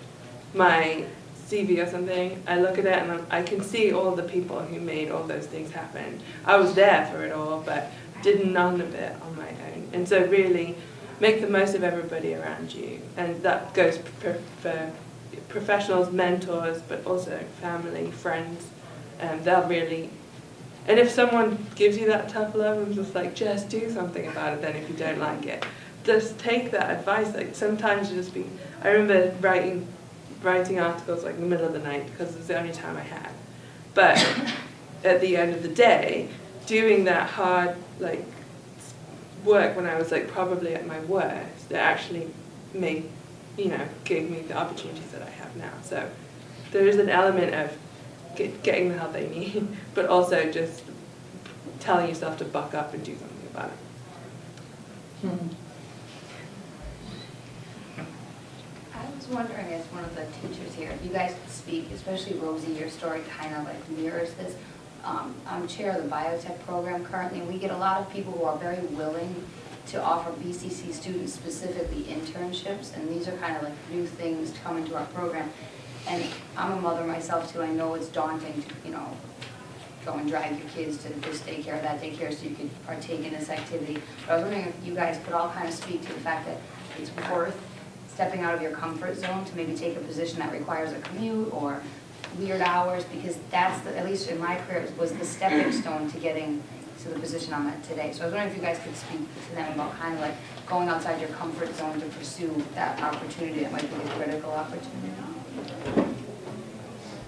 my CV or something, I look at it and I can see all the people who made all those things happen. I was there for it all, but did none of it on my own. And so really, make the most of everybody around you, and that goes for professionals, mentors, but also family, friends. And they'll really, and if someone gives you that tough love and just like, just do something about it then if you don't like it. Just take that advice. Like sometimes you just be, I remember writing, writing articles like in the middle of the night because it was the only time I had. But at the end of the day, doing that hard like work when I was like probably at my worst, it actually made, you know, gave me the opportunities that I have now. So there is an element of get, getting the help they need, but also just telling yourself to buck up and do something about it. I was wondering, as one of the teachers here, if you guys could speak, especially Rosie, your story kind of like mirrors this. Um, I'm chair of the biotech program currently, and we get a lot of people who are very willing to offer BCC students specifically internships, and these are kind of like new things to come into our program. And I'm a mother myself too, I know it's daunting to, you know, go and drag your kids to this daycare or that daycare so you could partake in this activity. But I was wondering if you guys could all kind of speak to the fact that it's worth stepping out of your comfort zone to maybe take a position that requires a commute or weird hours, because that's, the- at least in my career, was the stepping stone to getting to the position I'm at today. So I was wondering if you guys could speak to them about kind of like going outside your comfort zone to pursue that opportunity that might be a critical opportunity.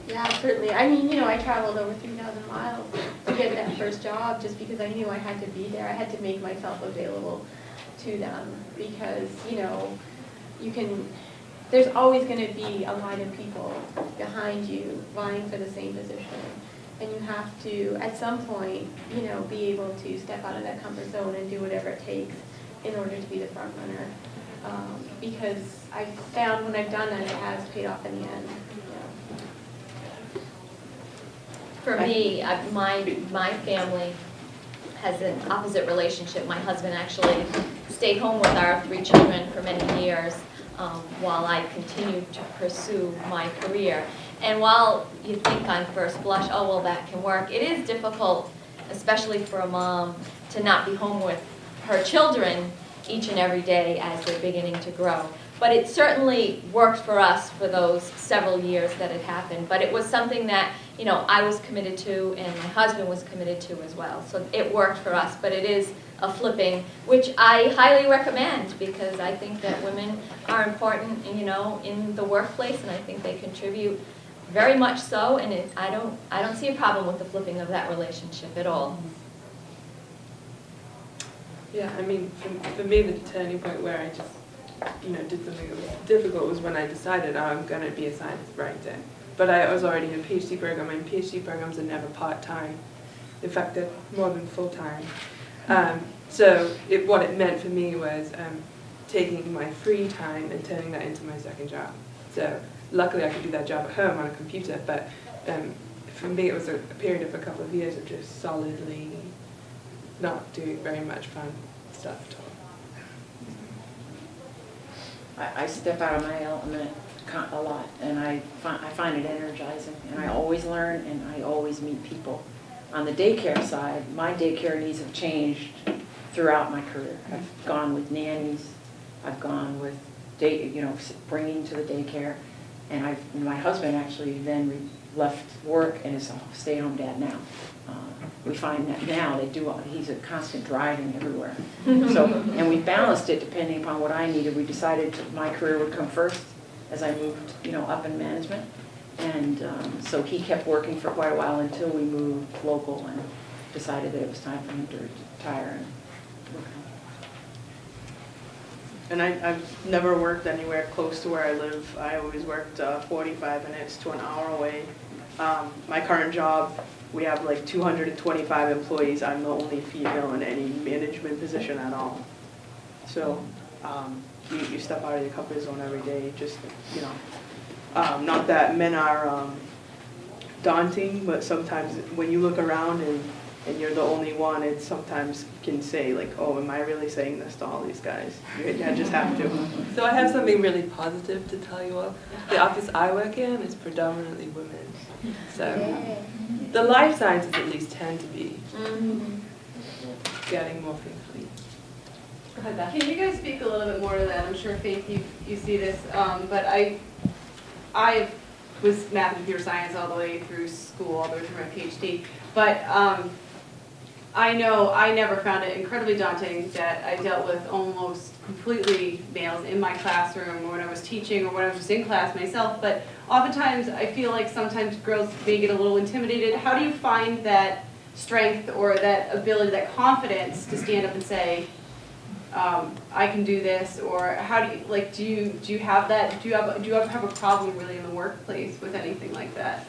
Yeah, certainly. I mean, you know, I traveled over 3,000 miles to get that first job just because I knew I had to be there. I had to make myself available to them because, you know, you can, there's always going to be a line of people behind you vying for the same position. And you have to, at some point, you know, be able to step out of that comfort zone and do whatever it takes in order to be the front runner. Um, because I found when I've done that, it has paid off in the end. For me, my, my family has an opposite relationship. My husband actually stayed home with our three children for many years um, while I continued to pursue my career. And while you think on first blush, oh, well, that can work, it is difficult, especially for a mom, to not be home with her children each and every day as they're beginning to grow. But it certainly worked for us for those several years that it happened. But it was something that, you know, I was committed to and my husband was committed to as well. So it worked for us, but it is a flipping, which I highly recommend because I think that women are important, you know, in the workplace and I think they contribute very much so. And it, I don't, I don't see a problem with the flipping of that relationship at all. Yeah, I mean, for, for me, the turning point where I just, you know, did something that was difficult was when I decided oh, I'm going to be a science writer. But I was already in a PhD program, and PhD programs are never part-time. In fact, they're more than full-time. Um, so it, what it meant for me was um, taking my free time and turning that into my second job. So luckily I could do that job at home on a computer, but um, for me it was a, a period of a couple of years of just solidly not doing very much fun stuff at all. I, I step out of my element a lot, and I find, I find it energizing, and I always learn, and I always meet people. On the daycare side, my daycare needs have changed throughout my career. I've gone with nannies, I've gone with day, you know, bringing to the daycare, and I've, my husband actually then left work and is a stay-at-home dad now. Uh, We find that now they do, he's a constant driving everywhere. So, and we balanced it depending upon what I needed. We decided my career would come first as I moved, you know, up in management. And um, so he kept working for quite a while until we moved local and decided that it was time for him to retire and work home. And I, I've never worked anywhere close to where I live. I always worked uh, 45 minutes to an hour away. Um, my current job, we have like 225 employees. I'm the only female in any management position at all. So um, you, you step out of your comfort zone every day, just, you know. Um, not that men are um, daunting, but sometimes when you look around and, and you're the only one, it's sometimes can say like, oh, am I really saying this to all these guys? You you just have to. So I have something really positive to tell you all. The office I work in is predominantly women. So the life sciences at least tend to be getting more people. Go ahead, Beth. Can you guys speak a little bit more to that? I'm sure Faith, you, you see this, um, but I, I was math and computer science all the way through school, all the way through my PhD. But, um, I know I never found it incredibly daunting that I dealt with almost completely males in my classroom or when I was teaching or when I was just in class myself. But oftentimes I feel like sometimes girls may get a little intimidated. How do you find that strength or that ability, that confidence to stand up and say, um, I can do this, or how do you, like, do you, do you have that, do you have, do you ever have a problem really in the workplace with anything like that?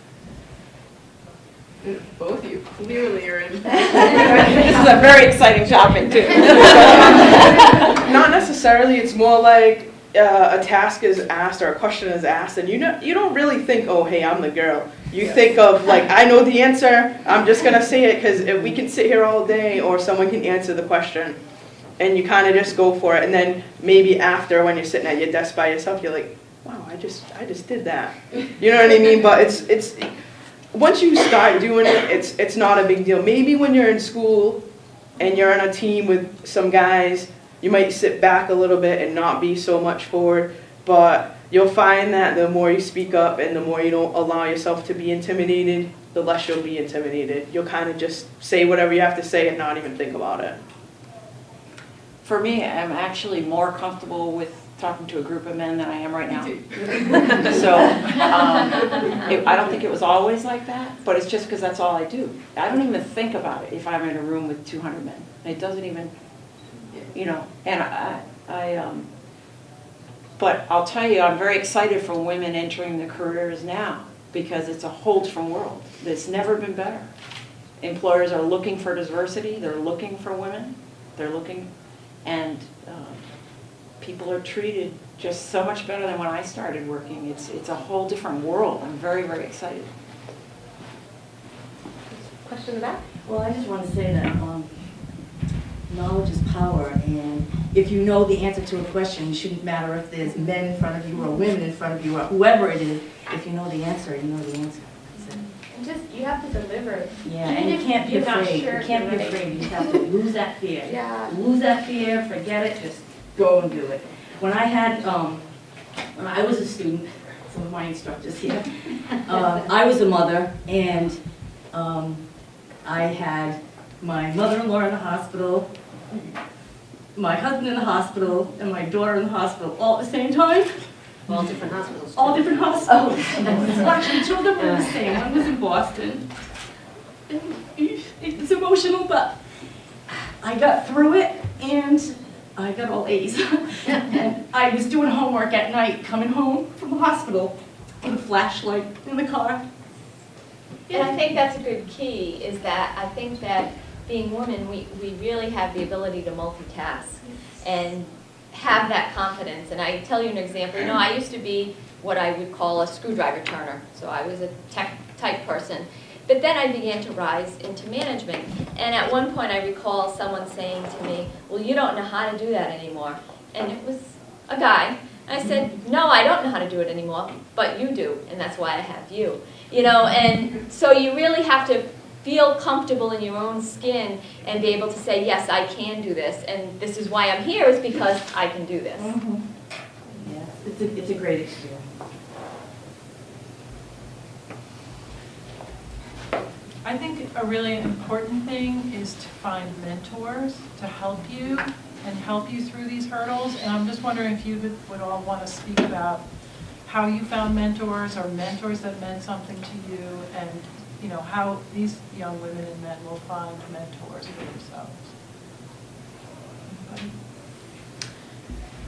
And Both of you clearly are in. This is a very exciting topic too. Not necessarily. It's more like uh, a task is asked or a question is asked, and you know you don't really think, oh, hey, I'm the girl. You think of like, I know the answer. I'm just gonna say it because if we can sit here all day, or someone can answer the question, and you kind of just go for it. And then maybe after, when you're sitting at your desk by yourself, you're like, wow, I just I just did that. You know what I mean? But it's it's once you start doing it, it's it's not a big deal. Maybe when you're in school and you're on a team with some guys, you might sit back a little bit and not be so much forward. But you'll find that the more you speak up and the more you don't allow yourself to be intimidated, the less you'll be intimidated. You'll kind of just say whatever you have to say and not even think about it. For me, I'm actually more comfortable with talking to a group of men than I am right now. So, um, it- I don't think it was always like that, but it's just because that's all I do. I don't even think about it if I'm in a room with 200 men. It doesn't even, you know, and I, I, um, but I'll tell you, I'm very excited for women entering the careers now because it's a whole different world. It's never been better. Employers are looking for diversity, they're looking for women, they're looking, and um, people are treated just so much better than when I started working. It's, it's a whole different world. I'm very, very excited. Question in the back? Well, I just want to say that um, knowledge is power, and if you know the answer to a question, it shouldn't matter if there's men in front of you or women in front of you or whoever it is. If you know the answer, you know the answer. And just, you have to deliver. Yeah, and you can't be afraid. sure You can't be afraid. You just have to lose that fear. Yeah. Lose that fear, forget it, just go and do it. When I had, um, when I was a student, some of my instructors here, um, I was a mother, and um, I had my mother-in-law in the hospital, my husband in the hospital, and my daughter in the hospital all at the same time. All different hospitals. All different hospitals. Actually, two of them were the same. One was in Boston. And It was emotional, but I got through it, and I got all A's. And I was doing homework at night, coming home from the hospital with a flashlight in the car. And I think that's a good key, is that I think that being women, we, we really have the ability to multitask. And have that confidence. And I tell you an example, you know, I used to be what I would call a screwdriver turner, so I was a tech type person. But then I began to rise into management. And at one point, I recall someone saying to me, well, you don't know how to do that anymore. And it was a guy. I said, no, I don't know how to do it anymore, but you do, and that's why I have you. You know, and so you really have to feel comfortable in your own skin and be able to say, yes, I can do this, and this is why I'm here, is because I can do this. Mm-hmm. Yes, it's a, it's a great experience. I think a really important thing is to find mentors to help you and help you through these hurdles. And I'm just wondering if you would, all want to speak about how you found mentors or mentors that meant something to you and, you know, how these young women and men will find mentors for themselves.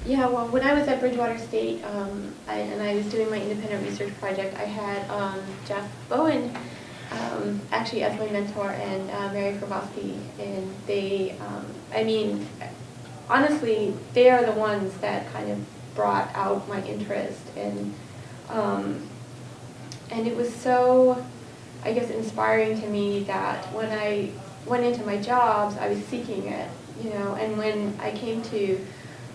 Yeah, well, when I was at Bridgewater State, um, I, and I was doing my independent research project, I had um, Jeff Bowen um, actually as my mentor and uh, Mary Grabowski, and they, um, I mean, honestly, they are the ones that kind of brought out my interest, and um, and it was so, I guess, inspiring to me that when I went into my jobs, I was seeking it, you know, and when I came to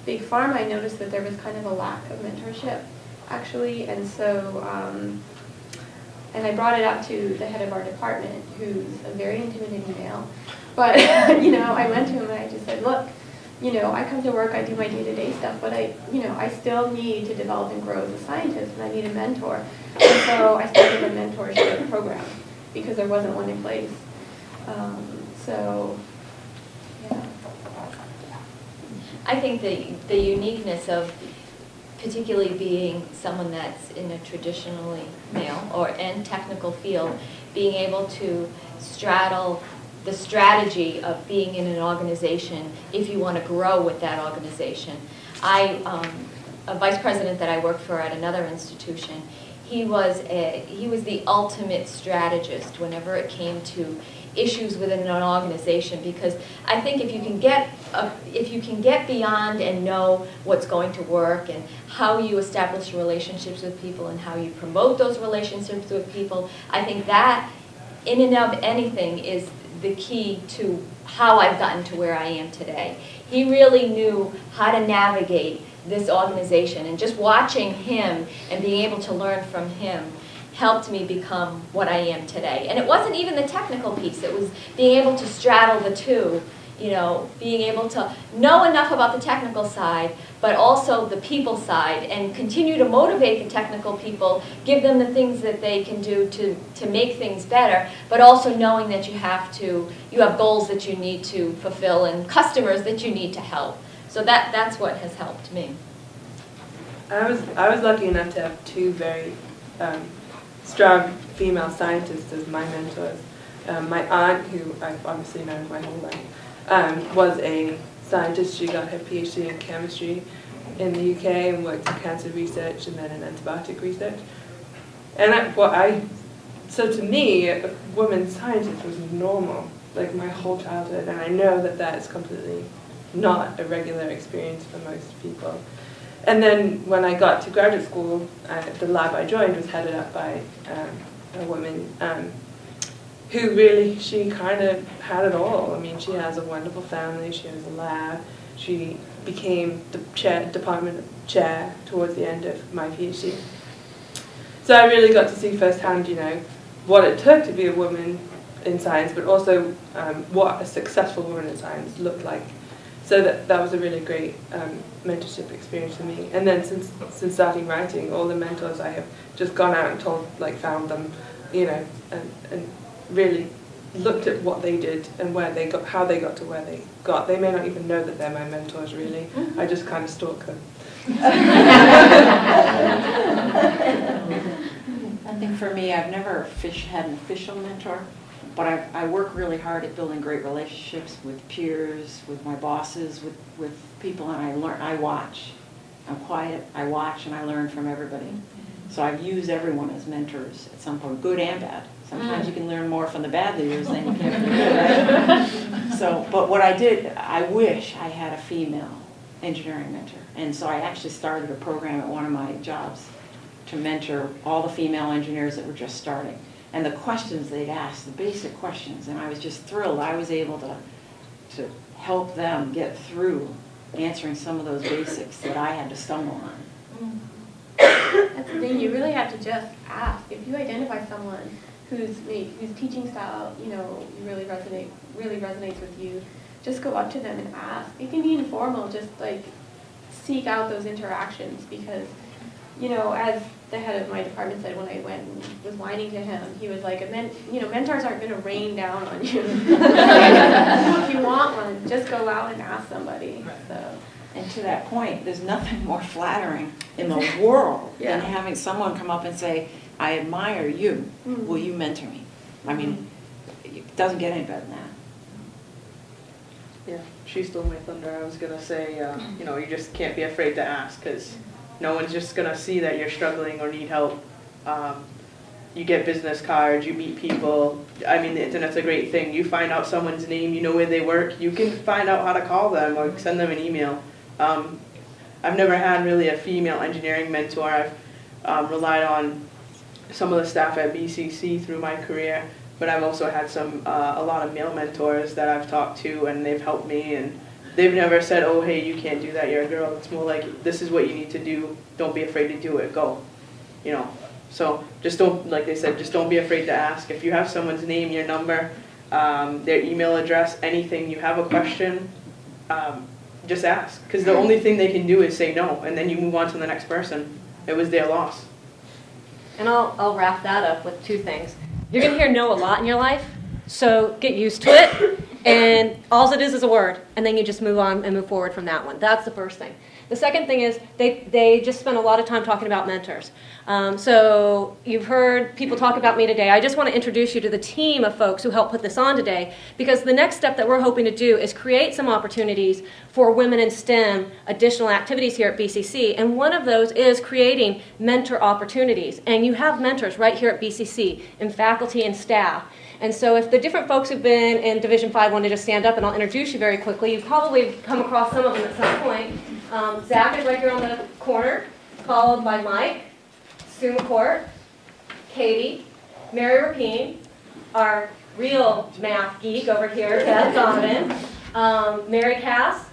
Big Pharma, I noticed that there was kind of a lack of mentorship, actually, and so. And I brought it up to the head of our department, who's a very intimidating male. But, you know, I went to him and I just said, look, you know, I come to work, I do my day-to-day stuff, but I, you know, I still need to develop and grow as a scientist, and I need a mentor. And so I started a mentorship program, because there wasn't one in place. Um, so, yeah. I think the, the uniqueness of particularly being someone that's in a traditionally male or and technical field, being able to straddle the strategy of being in an organization if you want to grow with that organization. I, um, a vice president that I worked for at another institution, he was a, he was the ultimate strategist whenever it came to issues within an organization because I think if you can get a, if you can get beyond and know what's going to work and how you establish relationships with people and how you promote those relationships with people, I think that in and of anything is the key to how I've gotten to where I am today. He really knew how to navigate this organization and just watching him and being able to learn from him helped me become what I am today. And it wasn't even the technical piece, it was being able to straddle the two, you know, being able to know enough about the technical side, but also the people side, and continue to motivate the technical people, give them the things that they can do to, to make things better, but also knowing that you have to, you have goals that you need to fulfill and customers that you need to help. So that, that's what has helped me. I was I was lucky enough to have two very um, strong female scientists as my mentors. Um, my aunt, who I've obviously known my whole life, um, was a scientist. She got her PhD in chemistry in the UK and worked in cancer research and then in antibiotic research. And I, I, so to me, a woman scientist was normal, like my whole childhood. And I know that that is completely not a regular experience for most people. And then when I got to graduate school, uh, the lab I joined was headed up by um, a woman um, who really, she kind of had it all. I mean, she has a wonderful family, she has a lab, she became the chair, department chair towards the end of my PhD. So I really got to see firsthand, you know, what it took to be a woman in science, but also um, what a successful woman in science looked like. So that, that was a really great um, mentorship experience for me. And then since since starting writing, all the mentors I have just gone out and told, like found them, you know, and, and really looked at what they did and where they got, how they got to where they got. They may not even know that they're my mentors really. I just kind of stalk them. I think for me, I've never fish, had an official mentor, but I, I work really hard at building great relationships with peers, with my bosses, with, with people, and I learn, I watch. I'm quiet, I watch, and I learn from everybody. Mm-hmm. So I've used everyone as mentors at some point, good and bad. Sometimes mm. you can learn more from the bad leaders than you can from the good, right? So, but what I did, I wish I had a female engineering mentor. And so I actually started a program at one of my jobs to mentor all the female engineers that were just starting. And the questions they'd ask, the basic questions, and I was just thrilled. I was able to, to help them get through answering some of those basics that I had to stumble on. Mm-hmm. That's the thing, you really have to just ask. If you identify someone whose whose teaching style, you know, really resonate really resonates with you, just go up to them and ask. It can be informal, just like seek out those interactions because, you know, as the head of my department said when I went and was whining to him, he was like, a men, you know, mentors aren't going to rain down on you. if you want one, just go out and ask somebody. So. And to that point, there's nothing more flattering in the world Yeah. than having someone come up and say, I admire you, Mm. will you mentor me? I mean, it doesn't get any better than that. Yeah, she stole my thunder. I was gonna say, uh, you know, you just can't be afraid to ask because no one's just gonna see that you're struggling or need help. Um, you get business cards, you meet people. I mean, the internet's a great thing. You find out someone's name, you know where they work. You can find out how to call them or send them an email. Um, I've never had really a female engineering mentor. I've um, relied on some of the staff at BCC through my career, but I've also had some uh, a lot of male mentors that I've talked to, and they've helped me. And they've never said, "Oh, hey, you can't do that. You're a girl." It's more like, "This is what you need to do. Don't be afraid to do it. Go." You know. So just don't, like they said, just don't be afraid to ask. If you have someone's name, your number, um, their email address, anything, you have a question, um, just ask. Because the only thing they can do is say no, and then you move on to the next person. It was their loss. And I'll, I'll wrap that up with two things. You're going to hear no a lot in your life, so get used to it. And all it is is a word, and then you just move on and move forward from that one. That's the first thing. The second thing is they, they just spend a lot of time talking about mentors. Um, so you've heard people talk about me today. I just want to introduce you to the team of folks who helped put this on today because the next step that we're hoping to do is create some opportunities for women in STEM additional activities here at BCC. And one of those is creating mentor opportunities. And you have mentors right here at BCC in faculty and staff. And so if the different folks who've been in Division 5 want to just stand up and I'll introduce you very quickly, you've probably come across some of them at some point. Um, Zach is right here on the corner, followed by Mike, Sue McCourt, Katie, Mary Rapine, our real math geek over here, Beth Donovan, um, Mary Cass,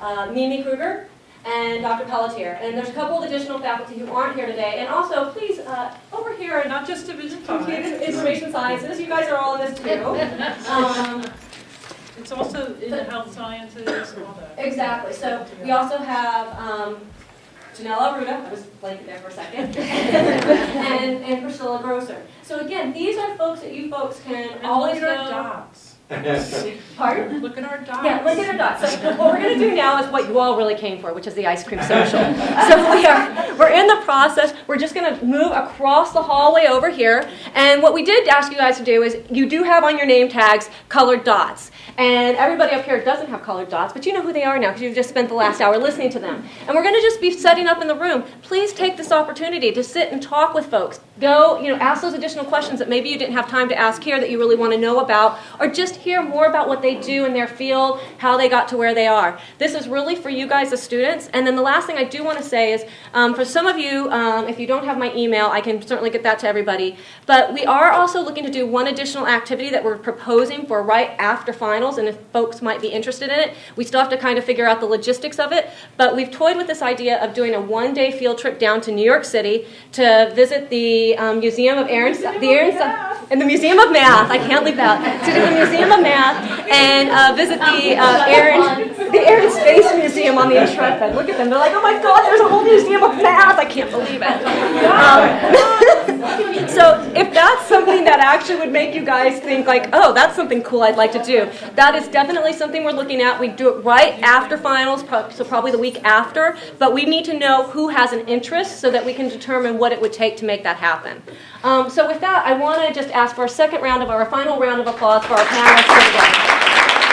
uh, Mimi Kruger, and Dr. Pelletier. And there's a couple of additional faculty who aren't here today. And also, please, uh, over here, and Not just Division Computer Five. Information Sciences, you guys are all in this too. Um, It's also in the health sciences, all that. Exactly, so we also have um, Janella Ruda, I was blanking there for a second, and, and Priscilla Grosser. So again, these are folks that you folks can And always look at go. dots. Pardon? Look at our dots. Yeah, look at our dots. So what we're going to do now is what you all really came for, which is the ice cream social. So we are, we're in the process. We're just going to move across the hallway over here. And what we did ask you guys to do is you do have on your name tags colored dots. And everybody up here doesn't have colored dots, but you know who they are now because you've just spent the last hour listening to them. And we're going to just be setting up in the room. Please take this opportunity to sit and talk with folks. Go, you know, ask those additional questions that maybe you didn't have time to ask here that you really want to know about, or just hear more about what they do in their field, how they got to where they are. This is really for you guys as students. And then the last thing I do want to say is um, for some of you, um, if you don't have my email, I can certainly get that to everybody. But we are also looking to do one additional activity that we're proposing for right after finals, and if folks might be interested in it, we still have to kind of figure out the logistics of it. But we've toyed with this idea of doing a one day field trip down to New York City to visit the um, Museum of Aaron, the and the Museum of Math. I can't leave that. To do Museum of Math and uh, visit the uh, the Air and Space Museum on the Intrepid. Look at them. They're like, oh my God, there's a whole museum of math. I can't believe it. Um, so if that's something that actually would make you guys think like, oh, that's something cool I'd like to do, that is definitely something we're looking at. We do it right after finals, so probably the week after. But we need to know who has an interest so that we can determine what it would take to make that happen. Um, so with that, I want to just ask for a second round of our final round of applause for our panelists Obrigada.